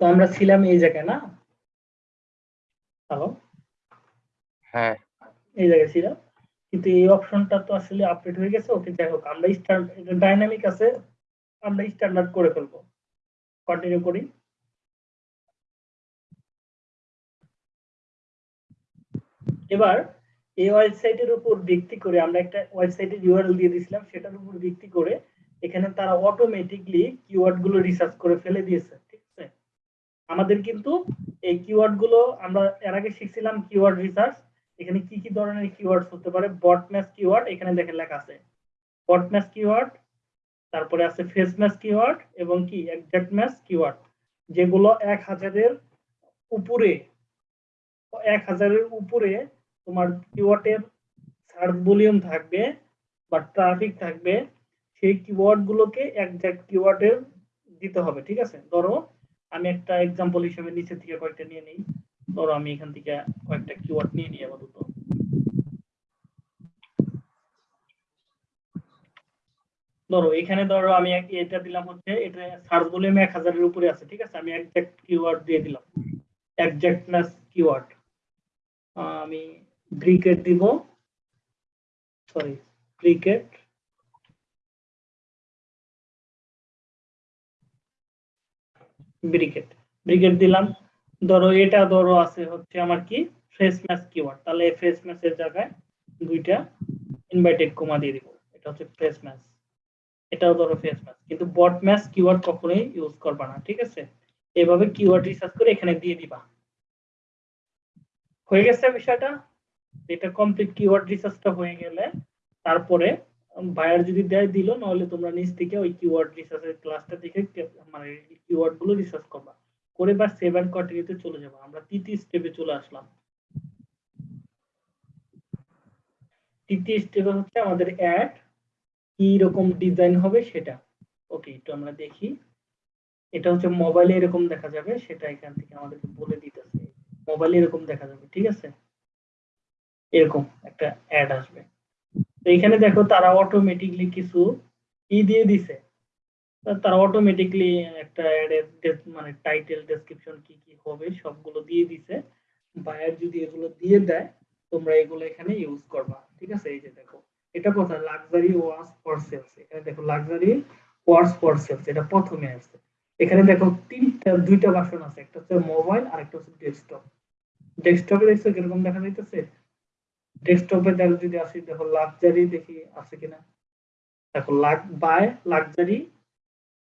S1: তো আমরা ছিলাম এই জায়গায় না? হ্যালো
S2: হ্যাঁ।
S1: এই জায়গায় ছিলাম। কিন্তু এই অপশনটা তো আসলে আপডেট হয়ে গেছে ওকে যাই হোক আমরা স্ট্যান্ড এটা ডাইনামিক আছে আমরা স্ট্যান্ডার্ড করে ফেলব। কন্টিনিউ করি। এবার এই ওয়েবসাইটের উপর ভিত্তি করে আমরা একটা ওয়েবসাইটের ইউআরএল দিয়ে দিয়েছিলাম সেটার উপর ভিত্তি করে এখানে তারা অটোমেটিকলি কিওয়ার্ডগুলো রিসার্চ করে ফেলে দিয়েছে। আমাদের কিন্তু এই কিওয়ার্ডগুলো আমরা এর আগে শিখছিলাম কিওয়ার্ড রিসার্চ এখানে কি কি ধরনের কিওয়ার্ডস হতে পারে? বট ম্যাচ কিওয়ার্ড এখানে দেখেন লেখা আছে। বট ম্যাচ কিওয়ার্ড তারপরে আছে ফেস ম্যাচ কিওয়ার্ড এবং কি? এক্সাক্ট ম্যাচ কিওয়ার্ড যেগুলো এক হাজারের উপরে, এক হাজারের উপরে তোমার কিওয়ার্ডের সার্চ ভলিউম থাকবে বা ট্রাফিক থাকবে, সেই কিওয়ার্ড গুলোকে একজ্যাক্ট কিওয়ার্ডের দিতে হবে, ঠিক আছে? ধরো আমি একটা এক্সাম্পল হিসেবে নিচে থেকে কয়েকটা নিয়ে নিই। ধরো আমি এখান থেকে কয়েকটা কিওয়ার্ড নিয়ে নিই আপাতত। ধরো, এখানে ধরো আমি এটা দিলাম হচ্ছে, এটা সার্চ ভলিউম এক হাজারের উপরে আছে, ঠিক আছে? আমি একজ্যাক্ট কিওয়ার্ড দিয়ে দিলাম। একজ্যাক্টনেস কিওয়ার্ড আমি ক্রিকেট দিব। সরি ক্রিকেট ব্রিকেট ব্রিকেট দিলাম। ধরো এটা ধরো আছে হচ্ছে আমার কি, ফ্রেশ ম্যাচ কিওয়ার্ড তাহলে ফ্রেশ ম্যাচের জায়গায় দুইটা ইনভাইটেড কমা দিয়ে দিব। এটা হচ্ছে ফ্রেশ ম্যাচ। এটাও ধরো ফ্রেশ ম্যাচ। কিন্তু বট ম্যাচ কিওয়ার্ড কখনোই ইউজ করবা না, ঠিক আছে? এভাবে কিওয়ার্ড রিসার্চ করে এখানে দিয়ে দিবা। হয়ে গেছে বিষয়টা? এটা কমপ্লিট কিওয়ার্ড রিসার্চটা হয়ে গেলে তারপরে বায়ার যদি দেয় দিল, নাহলে তোমরা নিচ থেকে ওই কিওয়ার্ড রিসার্চের ক্লাসটা দেখে মানে কিওয়ার্ডগুলো রিসার্চ করবা। করে বা সেভ অ্যান্ড কন্টিনিউতে চলে যাব। আমরা তৃতীয় স্টেপে চলে আসলাম। তৃতীয় স্টেপে হচ্ছে আমাদের অ্যাড কি রকম ডিজাইন হবে সেটা। ওকে একটু আমরা দেখি। এটা হচ্ছে মোবাইলে এরকম দেখা যাবে, সেটা এখান থেকে আমাদেরকে বলে দিতেছে। মোবাইলে এরকম দেখা যাবে, ঠিক আছে? এরকম একটা অ্যাড আসবে। তো এখানে দেখো তারা অটোমেটিকলি কিছু ই দিয়ে দিছে। তারা অটোমেটিকলি একটা মানে টাইটেল ডেসক্রিপশন কি কি হবে সবগুলো দিয়ে দিছে। বায়ার যদি এগুলো দিয়ে দেয়, তোমরা এগুলো এখানে ইউজ করবা। ঠিক আছে? এই যে দেখো, এটা কোথায়? লাক্সারি ওয়াচ ফর সেলস এখানে দেখো লাক্সারি ওয়াচ ফর সেলস এটা প্রথমে আসছে। এখানে দেখো তিনটা, দুইটা ভার্সন আছে। একটা হচ্ছে মোবাইল আর একটা হচ্ছে ডেস্কটপ ডেস্কটপে দেখছ কীরকম দেখা যাইতেছে? ডেস্কটপে দেখো যদি আসি, দেখো লাক্সারি দেখি, আছে কিনা? দেখো luck buy luxury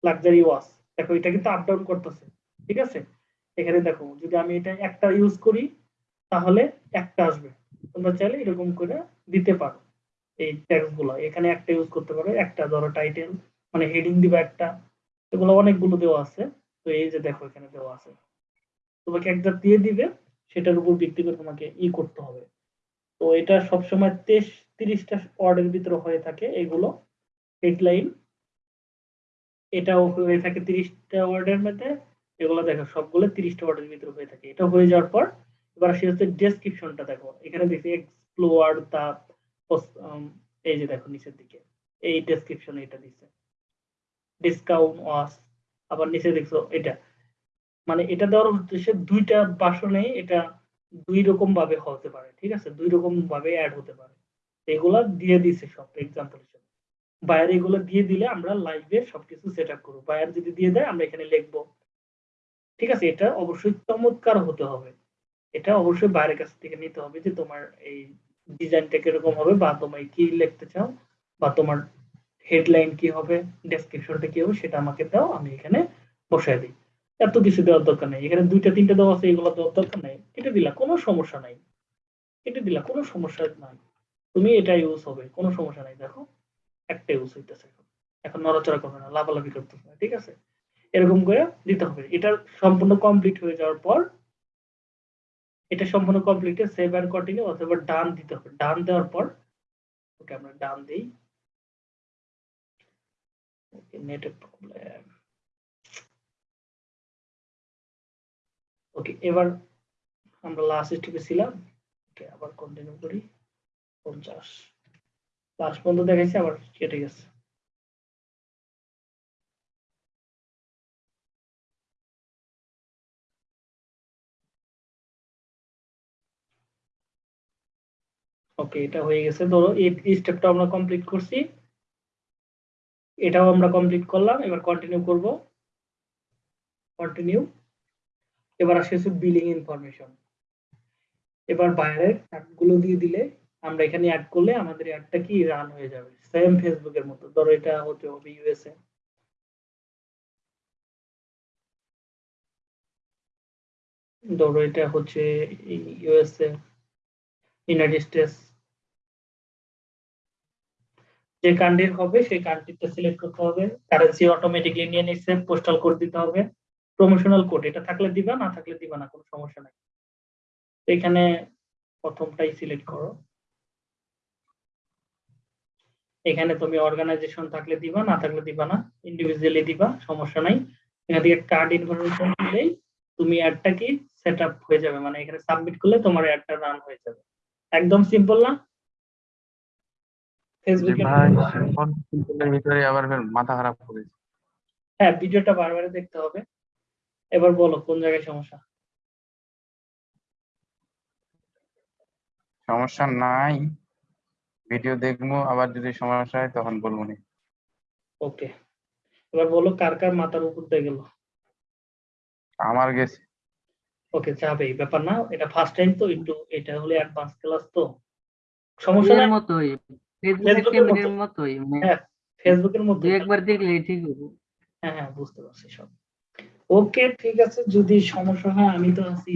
S1: luxury watch দেখো, এটা কিন্তু আপ ডাউন করতেছে, ঠিক আছে? এখানে দেখো, যদি আমি এটা একটা ইউজ করি, তাহলে একটা আসবে। তোমরা চাইলে এরকম করে দিতে পারো, এই ট্যাক্সগুলো। এখানে একটা ইউজ করতে পারো, একটা ধরো টাইটেল মানে হেডিং দিবা একটা। এগুলো অনেকগুলো দেওয়া আছে। তো এই যে দেখো, এখানে দেওয়া আছে। তোমাকে একটা দিয়ে দিবে, সেটার উপর ভিত্তি করে তোমাকে ই করতে হবে। তো এটা সবসময় তেইশ, তিরিশটা ওয়ার্ডের ভিতরে হয়ে থাকে এগুলো হেডলাইন এটাও হয়ে থাকে তিরিশটা ওয়ার্ডের মধ্যে, এগুলো দেখো, সবগুলো তিরিশটা ওয়ার্ডের ভিতরে হয়ে থাকে। এটা হয়ে যাওয়ার পর, এবার আসি হচ্ছে ডেসক্রিপশনটা দেখো। এখানে দেখি এক্সপ্লোর দা এই যে দেখো নিচের দিকে, এই ডেসক্রিপশন এটা দিছে। ডিসকাউন্ট ওয়াস আবার নিচে দেখছ এটা। মানে এটা দেওয়ার উদ্দেশ্যে দুইটা বাসনে এটা দুই রকম ভাবে হতে পারে, ঠিক আছে? দুই রকম ভাবে অ্যাড হতে পারে। এগুলা দিয়ে দিছে সব এক্সাম্পল হিসেবে বায়ার এগুলো দিয়ে দিলে আমরা লাইভে সবকিছু সেট আপ করব। বায়ার যদি দিয়ে দেয়, আমরা এখানে লিখব। ঠিক আছে? এটা অবশ্যই চমৎকার হতে হবে। এটা অবশ্যই বাইরের কাছ থেকে নিতে হবে যে তোমার এই ডিজাইনটা কীরকম হবে বা তোমায় কি লিখতে চাও বা তোমার হেডলাইন কি হবে ডেসক্রিপশনটা কি হবে, সেটা আমাকে দাও, আমি এখানে বসায় দিই। এত কিছু দেওয়ার দরকার নেই। এখানে দুইটা, তিনটা দেওয়া আছে, এগুলো দেওয়ার দরকার নেই। কেটে দিলা, কোনো সমস্যা নাই। কেটে দিলা, কোনো সমস্যা নাই। তুমি এটা ইউজ হবে, কোনো সমস্যা নাই। দেখো, একটা ইউজ হইতেছে এখন। নড়াচড়া করবে না, লাফালাফি করতেছে না, ঠিক আছে? এরকম করে দিতে হবে। এটা সম্পূর্ণ কমপ্লিট হয়ে যাওয়ার পর এটা সম্পূর্ণ কমপ্লিট সেভ অ্যান্ড কন্টিনিউ অথবা ডান দিতে হবে। ডান দেওয়ার পর, ওকে আমরা ডান দেই। নেটের প্রবলেম ওকে এবার আমরা লাস্ট স্টেপে ছিলাম। ওকে আবার কন্টিনিউ করি। পঞ্চাশ। লাস্ট পর্যন্ত দেখাইছি, আবার কেটে গেছে। ওকে এটা হয়ে গেছে। ধরো, এই স্টেপটা আমরা কমপ্লিট করছি। এটাও আমরা কমপ্লিট করলাম। এবার কন্টিনিউ করব। কন্টিনিউ এবার আসে হচ্ছে বিলিং ইনফরমেশন এবার বাইরেরগুলো দিয়ে দিলে আমরা এখানে অ্যাড করলে আমাদের অ্যাডটা কি রান হয়ে যাবে। সেম ফেসবুকের মতো। ধরো এটা হতে হবে ইউএসএ ধরো এটা হচ্ছে ইউএসএ ইউনাইটেড স্টেটস যে কান্ট্রির হবে, সেই কান্ট্রিটা সিলেক্ট করতে হবে। কারেন্সি অটোমেটিকলি নিয়ে নিচ্ছে পোস্টাল কোড দিতে হবে। প্রমোশনাল কোড এটা থাকলে দিবা না থাকলে দিবা না কোনো সমস্যা নাই। এখানে প্রথমটাই সিলেক্ট করো। এখানে তুমি অর্গানাইজেশন থাকলে দিবা না থাকলে দিবা না ইন্ডিভিজুয়ালি দিবা সমস্যা নাই। এখান থেকে কার্ড ইনফরমেশন দিলেই তুমি অ্যাডটা কি সেট আপ হয়ে যাবে মানে এখানে সাবমিট করলে তোমার অ্যাডটা রান হয়ে যাবে। একদম সিম্পল না? ফেসবুকে
S2: ভিতরে আবার মাথা খারাপ করেছে।
S1: হ্যাঁ ভিডিওটা বারবার দেখতে হবে। এবার বলো কোন জায়গায় সমস্যা?
S2: সমস্যা নাই। ভিডিও দেখব আবার যদি সমস্যা হয় তখন বলব নি।
S1: ওকে। এবার বলো কার কার মাথার উপর দিয়ে গেল?
S2: আমার গেছে।
S1: ওকে যাবে ব্যাপার না এটা ফার্স্ট টাইম তো একটু এটা হলে অ্যাডভান্স ক্লাস তো। সমস্যা নাই?
S3: মতোই। ফেসবুকের
S1: মতো।
S3: মতোই।
S1: হ্যাঁ ফেসবুকের মধ্যে
S3: একবার দেখলে ঠিক হবে।
S1: হ্যাঁ হ্যাঁ বুঝতে পারছি সব। ওকে, ঠিক আছে, যদি সমস্যা হয় আমি তো আছি।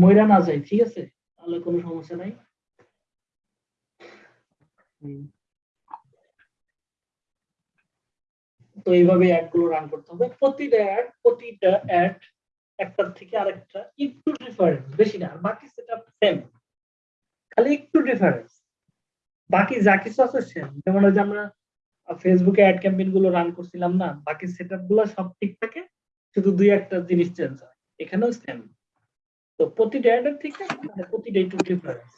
S1: ময়রা না যাই ঠিক আছে? তাহলে কোনো সমস্যা নাই। তো এইভাবে অ্যাডগুলো রান করতে হবে। প্রতিটা অ্যাড প্রতিটা অ্যাড একটার থেকে আরেকটা একটু ডিফারেন্স বেশি না, আর বাকি সেটা সেম খালি একটু ডিফারেন্স বাকি যা কিছু আছে সেম যেমন যে আমরা ফেসবুকে অ্যাড ক্যাম্পেইনগুলো রান করছিলাম না, বাকি সেটআপগুলো সব ঠিক থাকে। শুধু দুই একটা জিনিস চেঞ্জ হয়। এখানেও সেম তো প্রতিটা অ্যাডের থেকে মানে প্রতিটা একটু ডিফারেন্স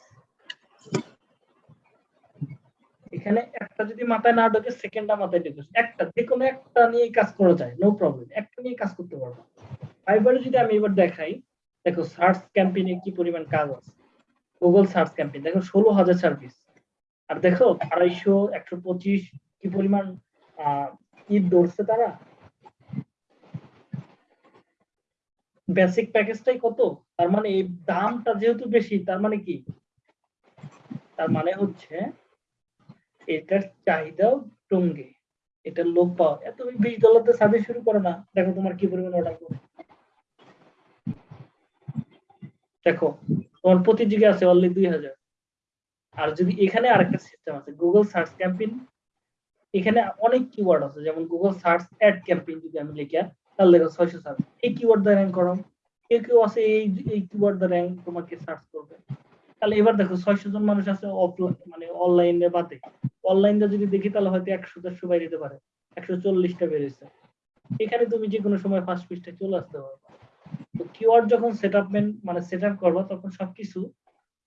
S1: এখানে একটা যদি মাথায় না ঢোকে সেকেন্ডটা মাথায় ঢোকে। একটা যে কোনো একটা নিয়ে কাজ করা যায় নো প্রবলেম একটা নিয়ে কাজ করতে পারব। ফাইবারে যদি আমি এবার দেখাই, দেখো সার্চ ক্যাম্পেইনে কি পরিমাণ কাজ আছে। গুগল সার্চ ক্যাম্পেইন দেখো ষোলো হাজার সার্ভিস আর দেখো আড়াইশো, একশো পঁচিশ কি পরিমাণ ঈদ ধরছে তারা? বেসিক প্যাকেজটাই কত? তার মানে এই দামটা যেহেতু বেশি, তার মানে কি? তার মানে হচ্ছে এটার চাহিদাও টঙ্গে এটা লোক পাওয়া। এত বিশ ডলার দিয়ে সার্ভিস শুরু করো না। দেখো তোমার কি পরিমাণ অর্ডার করে দেখো, তোমার প্রতি জিগে আছে অনলি দুই হাজার। আর যদি এখানে আরেকটা সিস্টেম আছে গুগল সার্চ ক্যাম্পেইন এখানে অনেক কিওয়ার্ড আছে। যেমন গুগল সার্চ অ্যাড ক্যাম্পেইন যদি আমি লিখি দেখো ছয়শো এই কিওয়ার্ড র্যাঙ্ক কেউ কেউ আছে এই এই কিওয়ার্ড র্যাঙ্ক তোমাকে সার্চ করবে। তাহলে এবার দেখো ছয়শো জন মানুষ আছে অফলাইন মানে অনলাইনে বাদে। অনলাইনে যদি দেখি তাহলে হয়তো একশো, দেড়শো বাইরে পারে। একশো চল্লিশটা বেড়েছে এখানে তুমি যে কোনো সময় ফার্স্ট পৃষ্ঠায় চলে আসতে পারবে তো কিওয়ার্ড যখন সেট মানে সেট আপ করবা, তখন সবকিছু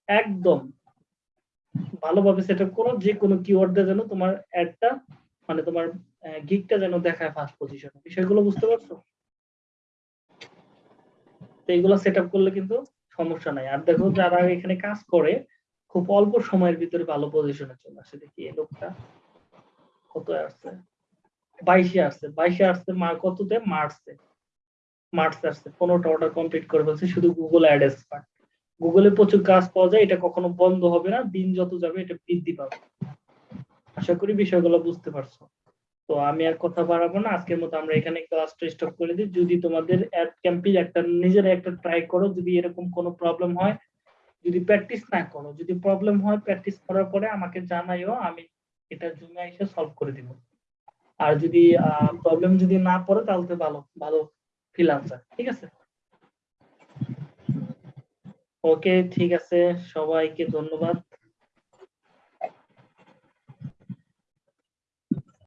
S1: একদম ভালোভাবে সেট আপ করো। যে কোনো কিওয়ার্ড দিয়ে যেন তোমার অ্যাডটা মানে তোমার গিকটা যেন দেখায় ফার্স্ট পজিশনে বিষয়গুলো বুঝতে পারছ? তো এইগুলো সেট করলে কিন্তু সমস্যা নাই। আর দেখো যারা এখানে কাজ করে, খুব অল্প সময়ের ভিতরে ভালো পজিশনে চলে আসে। দেখি এই লোকটা কত আসছে? বাইশে আসছে। বাইশে আসছে মা, কততে? মার্চে। মার্চ আসছে। পনেরোটা অর্ডার কমপ্লিট করে ফেলছে শুধু গুগল অ্যাড এক্সপার্ট গুগলে প্রচুর কাজ পাওয়া যায়, এটা কখনো বন্ধ হবে না। দিন যত যাবে, এটা বৃদ্ধি পাবে। আশা করি বিষয়গুলো বুঝতে পারছ। তো আমি আর কথা বাড়াবো না, আজকের মতো আমরা এখানে ক্লাসটা স্টপ করে দিই। যদি তোমাদের অ্যাড ক্যাম্পেইন একটা, নিজের একটা ট্রাই করো, যদি এরকম কোনো প্রবলেম হয়, যদি প্র্যাকটিস না করো, যদি প্রবলেম হয় প্র্যাকটিস করার পরে আমাকে জানাইও, আমি এটা জুমে এসে সলভ করে দিব। আর যদি প্রবলেম যদি না পড়ে, তাহলে তো ভালো ভালো ফিল আনসার ঠিক আছে? ওকে ঠিক আছে, সবাইকে ধন্যবাদ।